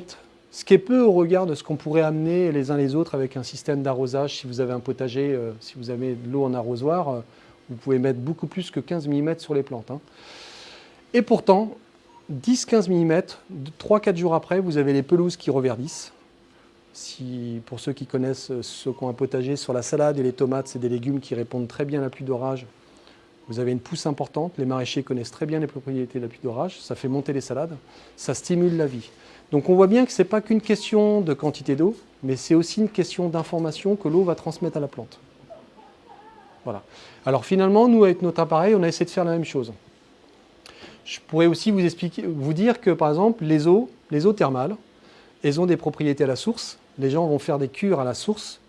ce qui est peu au regard de ce qu'on pourrait amener les uns les autres avec un système d'arrosage, si vous avez un potager, euh, si vous avez de l'eau en arrosoir, vous pouvez mettre beaucoup plus que 15 mm sur les plantes. Hein. Et pourtant, 10-15 mm, 3-4 jours après, vous avez les pelouses qui reverdissent. Si, pour ceux qui connaissent, ceux qui ont un potager, sur la salade et les tomates, c'est des légumes qui répondent très bien à la pluie d'orage. Vous avez une pousse importante, les maraîchers connaissent très bien les propriétés de la pluie d'orage, ça fait monter les salades, ça stimule la vie. Donc on voit bien que ce n'est pas qu'une question de quantité d'eau, mais c'est aussi une question d'information que l'eau va transmettre à la plante. Voilà. Alors finalement, nous, avec notre appareil, on a essayé de faire la même chose. Je pourrais aussi vous, expliquer, vous dire que, par exemple, les eaux, les eaux thermales, elles ont des propriétés à la source. Les gens vont faire des cures à la source.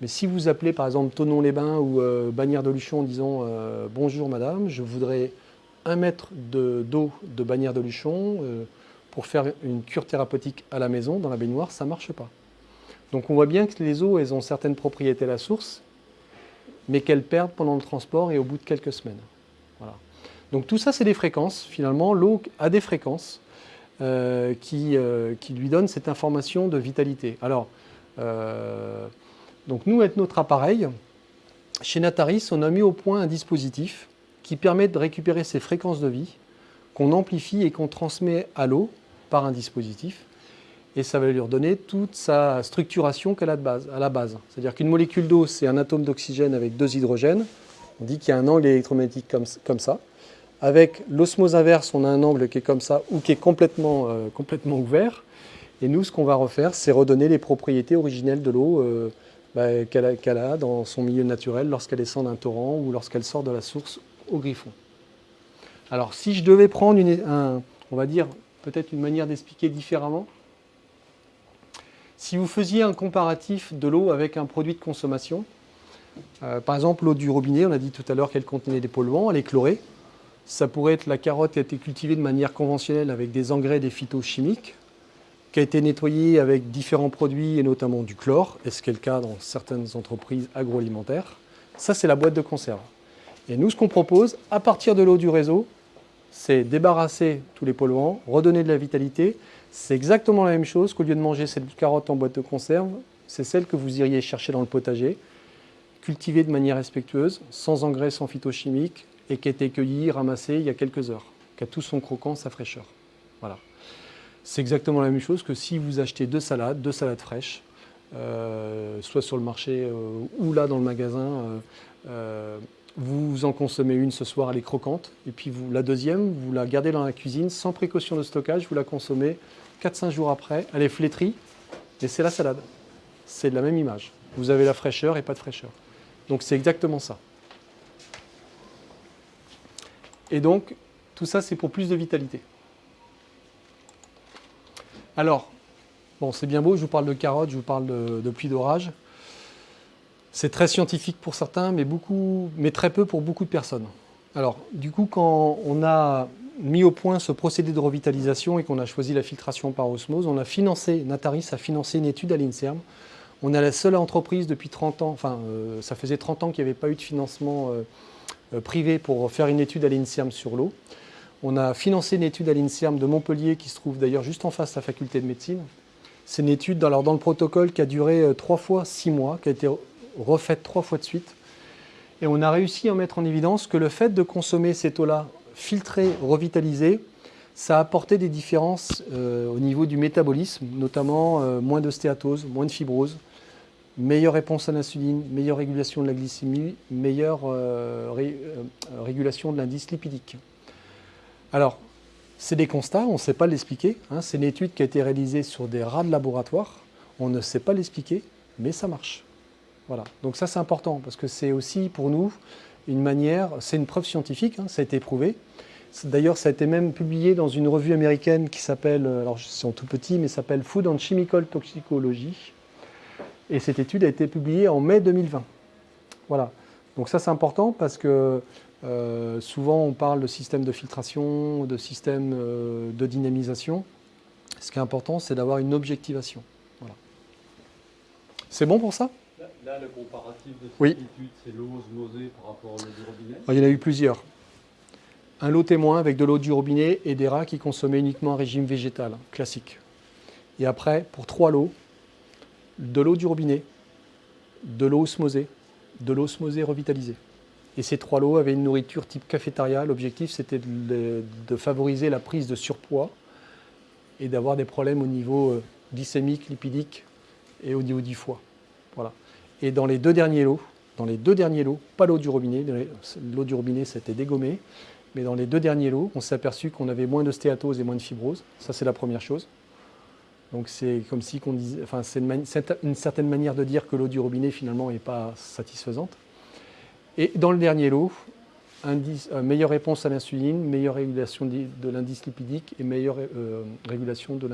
Mais si vous appelez, par exemple, Tonon-les-Bains ou euh, Bagnères de Luchon en disant euh, Bonjour madame, je voudrais un mètre d'eau de, Bagnères de Luchon euh, pour faire une cure thérapeutique à la maison, dans la baignoire, ça ne marche pas. Donc on voit bien que les eaux, elles ont certaines propriétés à la source mais qu'elles perdent pendant le transport et au bout de quelques semaines. Voilà. Donc tout ça, c'est des fréquences. Finalement, l'eau a des fréquences euh, qui, euh, qui, lui donnent cette information de vitalité. Alors, euh, donc nous, avec notre appareil, chez Nataris, on a mis au point un dispositif qui permet de récupérer ces fréquences de vie, qu'on amplifie et qu'on transmet à l'eau par un dispositif et ça va lui redonner toute sa structuration qu'elle a de base, à la base. C'est-à-dire qu'une molécule d'eau, c'est un atome d'oxygène avec deux hydrogènes. On dit qu'il y a un angle électromagnétique comme ça. Avec l'osmose inverse, on a un angle qui est comme ça ou qui est complètement, euh, complètement ouvert. Et nous, ce qu'on va refaire, c'est redonner les propriétés originelles de l'eau euh, bah, qu'elle a, dans son milieu naturel lorsqu'elle descend d'un torrent ou lorsqu'elle sort de la source au griffon. Alors, si je devais prendre, une, on va dire, peut-être une manière d'expliquer différemment, si vous faisiez un comparatif de l'eau avec un produit de consommation, euh, par exemple l'eau du robinet, on a dit tout à l'heure qu'elle contenait des polluants, elle est chlorée. Ça pourrait être la carotte qui a été cultivée de manière conventionnelle avec des engrais, des phytochimiques, qui a été nettoyée avec différents produits et notamment du chlore, et ce qui est le cas dans certaines entreprises agroalimentaires. Ça, c'est la boîte de conserve. Et nous, ce qu'on propose, à partir de l'eau du réseau, c'est débarrasser tous les polluants, redonner de la vitalité. C'est exactement la même chose qu'au lieu de manger cette carotte en boîte de conserve, c'est celle que vous iriez chercher dans le potager, cultivée de manière respectueuse, sans engrais, sans phytochimiques, et qui a été cueillie, ramassée il y a quelques heures, qui a tout son croquant, sa fraîcheur. Voilà. C'est exactement la même chose que si vous achetez deux salades, deux salades fraîches, euh, soit sur le marché euh, ou là dans le magasin, euh, vous en consommez une ce soir, elle est croquante, et puis la deuxième, vous la gardez dans la cuisine sans précaution de stockage, vous la consommez 4-5 jours après, elle est flétrie, et c'est la salade. C'est la même image. Vous avez la fraîcheur et pas de fraîcheur. Donc c'est exactement ça. Et donc, tout ça, c'est pour plus de vitalité. Alors, bon, c'est bien beau, je vous parle de carottes, je vous parle de, de pluie d'orage. C'est très scientifique pour certains, mais, beaucoup, mais très peu pour beaucoup de personnes. Alors, du coup, quand on a mis au point ce procédé de revitalisation et qu'on a choisi la filtration par osmose, on a financé, Nataris a financé une étude à l'INSERM. On est la seule entreprise depuis 30 ans, enfin, euh, ça faisait 30 ans qu'il n'y avait pas eu de financement euh, privé pour faire une étude à l'INSERM sur l'eau. On a financé une étude à l'INSERM de Montpellier, qui se trouve d'ailleurs juste en face de la faculté de médecine. C'est une étude dans, le protocole qui a duré trois fois six mois, qui a été refaite trois fois de suite. Et on a réussi à mettre en évidence que le fait de consommer cette eau-là filtrée, revitalisée, ça a apporté des différences euh, au niveau du métabolisme, notamment euh, moins de stéatose, moins de fibrose, meilleure réponse à l'insuline, meilleure régulation de la glycémie, meilleure euh, régulation de l'indice lipidique. Alors, c'est des constats, on ne sait pas l'expliquer. Hein. c'est une étude qui a été réalisée sur des rats de laboratoire. On ne sait pas l'expliquer, mais ça marche. Voilà. Donc ça c'est important parce que c'est aussi pour nous une manière, c'est une preuve scientifique, hein, ça a été prouvé. D'ailleurs ça a été même publié dans une revue américaine qui s'appelle, euh, alors c'est en tout petit, mais s'appelle Food and Chemical Toxicology. Et cette étude a été publiée en mai 2020. Voilà. Donc ça c'est important parce que euh, souvent on parle de système de filtration, de système euh, de dynamisation. Ce qui est important c'est d'avoir une objectivation. Voilà. C'est bon pour ça? Là, le comparatif de cette oui. étude, c'est l'eau osmosée par rapport à l'eau du robinet? Il y en a eu plusieurs. Un lot témoin avec de l'eau du robinet et des rats qui consommaient uniquement un régime végétal, classique. Et après, pour trois lots, de l'eau du robinet, de l'eau osmosée, de l'eau osmosée revitalisée. Et ces trois lots avaient une nourriture type cafétéria. L'objectif, c'était de, favoriser la prise de surpoids et d'avoir des problèmes au niveau euh, glycémique, lipidique et au niveau du foie. Voilà. Et dans les deux derniers lots, dans les deux derniers lots, pas l'eau du robinet, l'eau du robinet s'était dégommée, mais dans les deux derniers lots, on s'est aperçu qu'on avait moins de stéatose et moins de fibrose. Ça, c'est la première chose. Donc c'est comme si qu'on disait, enfin c'est une, certaine manière de dire que l'eau du robinet finalement n'est pas satisfaisante. Et dans le dernier lot, euh, meilleure réponse à l'insuline, meilleure régulation de l'indice lipidique et meilleure euh, régulation de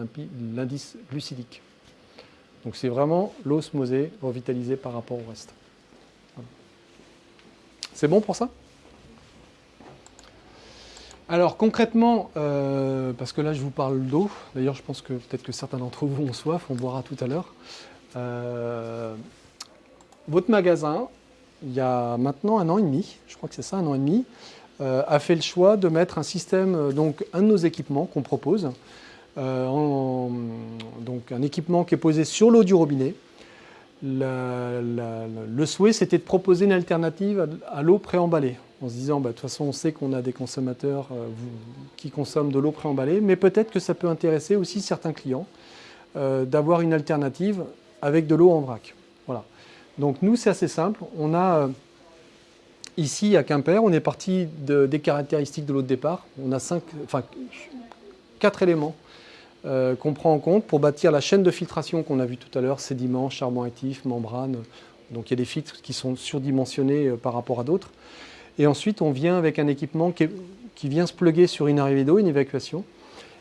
l'indice glucidique. Donc c'est vraiment l'osmosée revitalisée par rapport au reste. C'est bon pour ça? Alors concrètement, euh, parce que là je vous parle d'eau, d'ailleurs je pense que peut-être que certains d'entre vous ont soif, on boira tout à l'heure. Euh, votre magasin, il y a maintenant un an et demi, je crois que c'est ça, un an et demi, euh, a fait le choix de mettre un système, donc un de nos équipements qu'on propose, donc un équipement qui est posé sur l'eau du robinet. le souhait, c'était de proposer une alternative à, l'eau préemballée, en se disant, bah, de toute façon, on sait qu'on a des consommateurs euh, qui consomment de l'eau préemballée, mais peut-être que ça peut intéresser aussi certains clients euh, d'avoir une alternative avec de l'eau en vrac. Voilà. Donc nous, c'est assez simple. On a ici à Quimper, on est parti des caractéristiques de l'eau de départ. On a cinq, enfin, quatre éléments euh, qu'on prend en compte pour bâtir la chaîne de filtration qu'on a vu tout à l'heure, sédiments, charbon actif, membrane. Donc il y a des filtres qui sont surdimensionnés euh, par rapport à d'autres. Et ensuite, on vient avec un équipement qui, vient se pluguer sur une arrivée d'eau, une évacuation.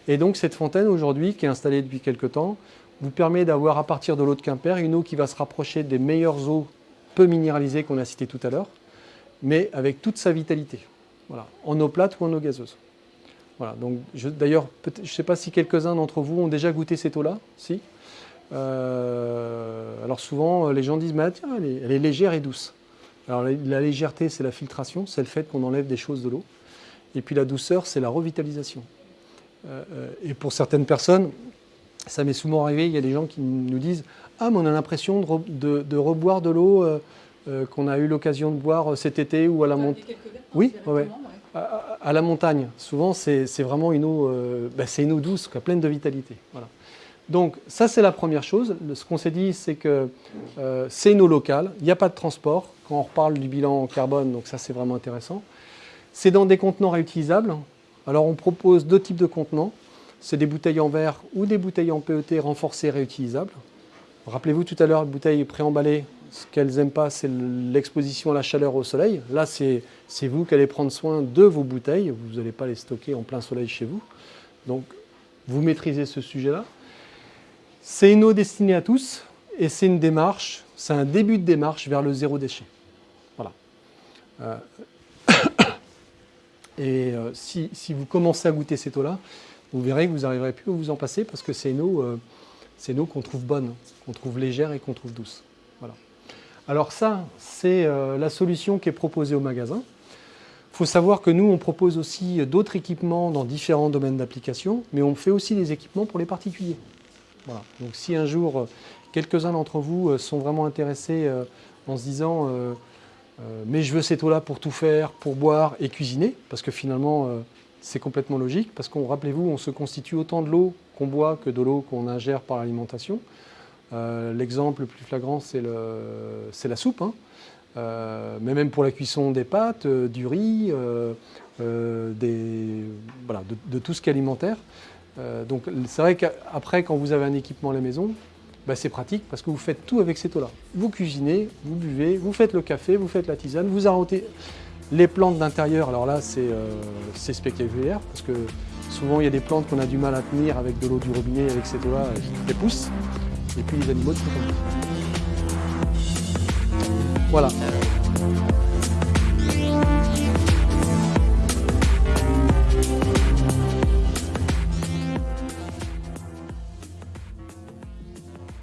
Et donc cette fontaine aujourd'hui, qui est installée depuis quelques temps, vous permet d'avoir à partir de l'eau de Quimper une eau qui va se rapprocher des meilleures eaux peu minéralisées qu'on a citées tout à l'heure, mais avec toute sa vitalité, voilà, en eau plate ou en eau gazeuse. Voilà, donc d'ailleurs, je ne sais pas si quelques-uns d'entre vous ont déjà goûté cette eau-là, si euh, Alors souvent, les gens disent, mais tiens, elle est, légère et douce. Alors la, légèreté, c'est la filtration, c'est le fait qu'on enlève des choses de l'eau. Et puis la douceur, c'est la revitalisation. Euh, euh, et pour certaines personnes, ça m'est souvent arrivé, il y a des gens qui nous disent « Ah, mais on a l'impression de, reboire de l'eau qu'on a eu l'occasion de boire cet été ou à la montagne. » Oui, ouais. À, la montagne. Souvent, c'est vraiment une eau, bah, une eau douce, pleine de vitalité. Voilà. Donc ça, c'est la première chose. Ce qu'on s'est dit, c'est que euh, c'est une eau locale, il n'y a pas de transport. Quand on reparle du bilan carbone, donc ça, c'est vraiment intéressant. C'est dans des contenants réutilisables. Alors on propose deux types de contenants. C'est des bouteilles en verre ou des bouteilles en PET renforcées réutilisables. Rappelez-vous tout à l'heure, les bouteilles préemballées, ce qu'elles n'aiment pas, c'est l'exposition à la chaleur au soleil. Là, c'est vous qui allez prendre soin de vos bouteilles. Vous n'allez pas les stocker en plein soleil chez vous. Donc, vous maîtrisez ce sujet-là. C'est une eau destinée à tous et c'est une démarche, c'est un début de démarche vers le zéro déchet. Voilà. Euh, et euh, si, vous commencez à goûter cette eau-là, vous verrez que vous n'arriverez plus à vous en passer parce que c'est une eau, euh, qu'on trouve bonne, qu'on trouve légère et qu'on trouve douce. Voilà. Alors ça, c'est la solution qui est proposée au magasin. Il faut savoir que nous, on propose aussi d'autres équipements dans différents domaines d'application, mais on fait aussi des équipements pour les particuliers. Donc si un jour, euh, quelques-uns d'entre vous euh, sont vraiment intéressés euh, en se disant mais je veux cette eau-là pour tout faire, pour boire et cuisiner », parce que finalement, c'est complètement logique, parce qu'on rappelez-vous, on se constitue autant de l'eau qu'on boit que de l'eau qu'on ingère par l'alimentation. L'exemple le plus flagrant, c'est la soupe. Hein. mais même pour la cuisson des pâtes, du riz, de, tout ce qui est alimentaire. Euh, donc c'est vrai qu'après, quand vous avez un équipement à la maison, bah, c'est pratique parce que vous faites tout avec cette eau-là. Vous cuisinez, vous buvez, vous faites le café, vous faites la tisane, vous arrotez les plantes d'intérieur. Alors là, euh, c'est spectaculaire parce que souvent, il y a des plantes qu'on a du mal à tenir avec de l'eau du robinet, avec cette eau-là, qui les poussent. Et puis les animaux de Voilà.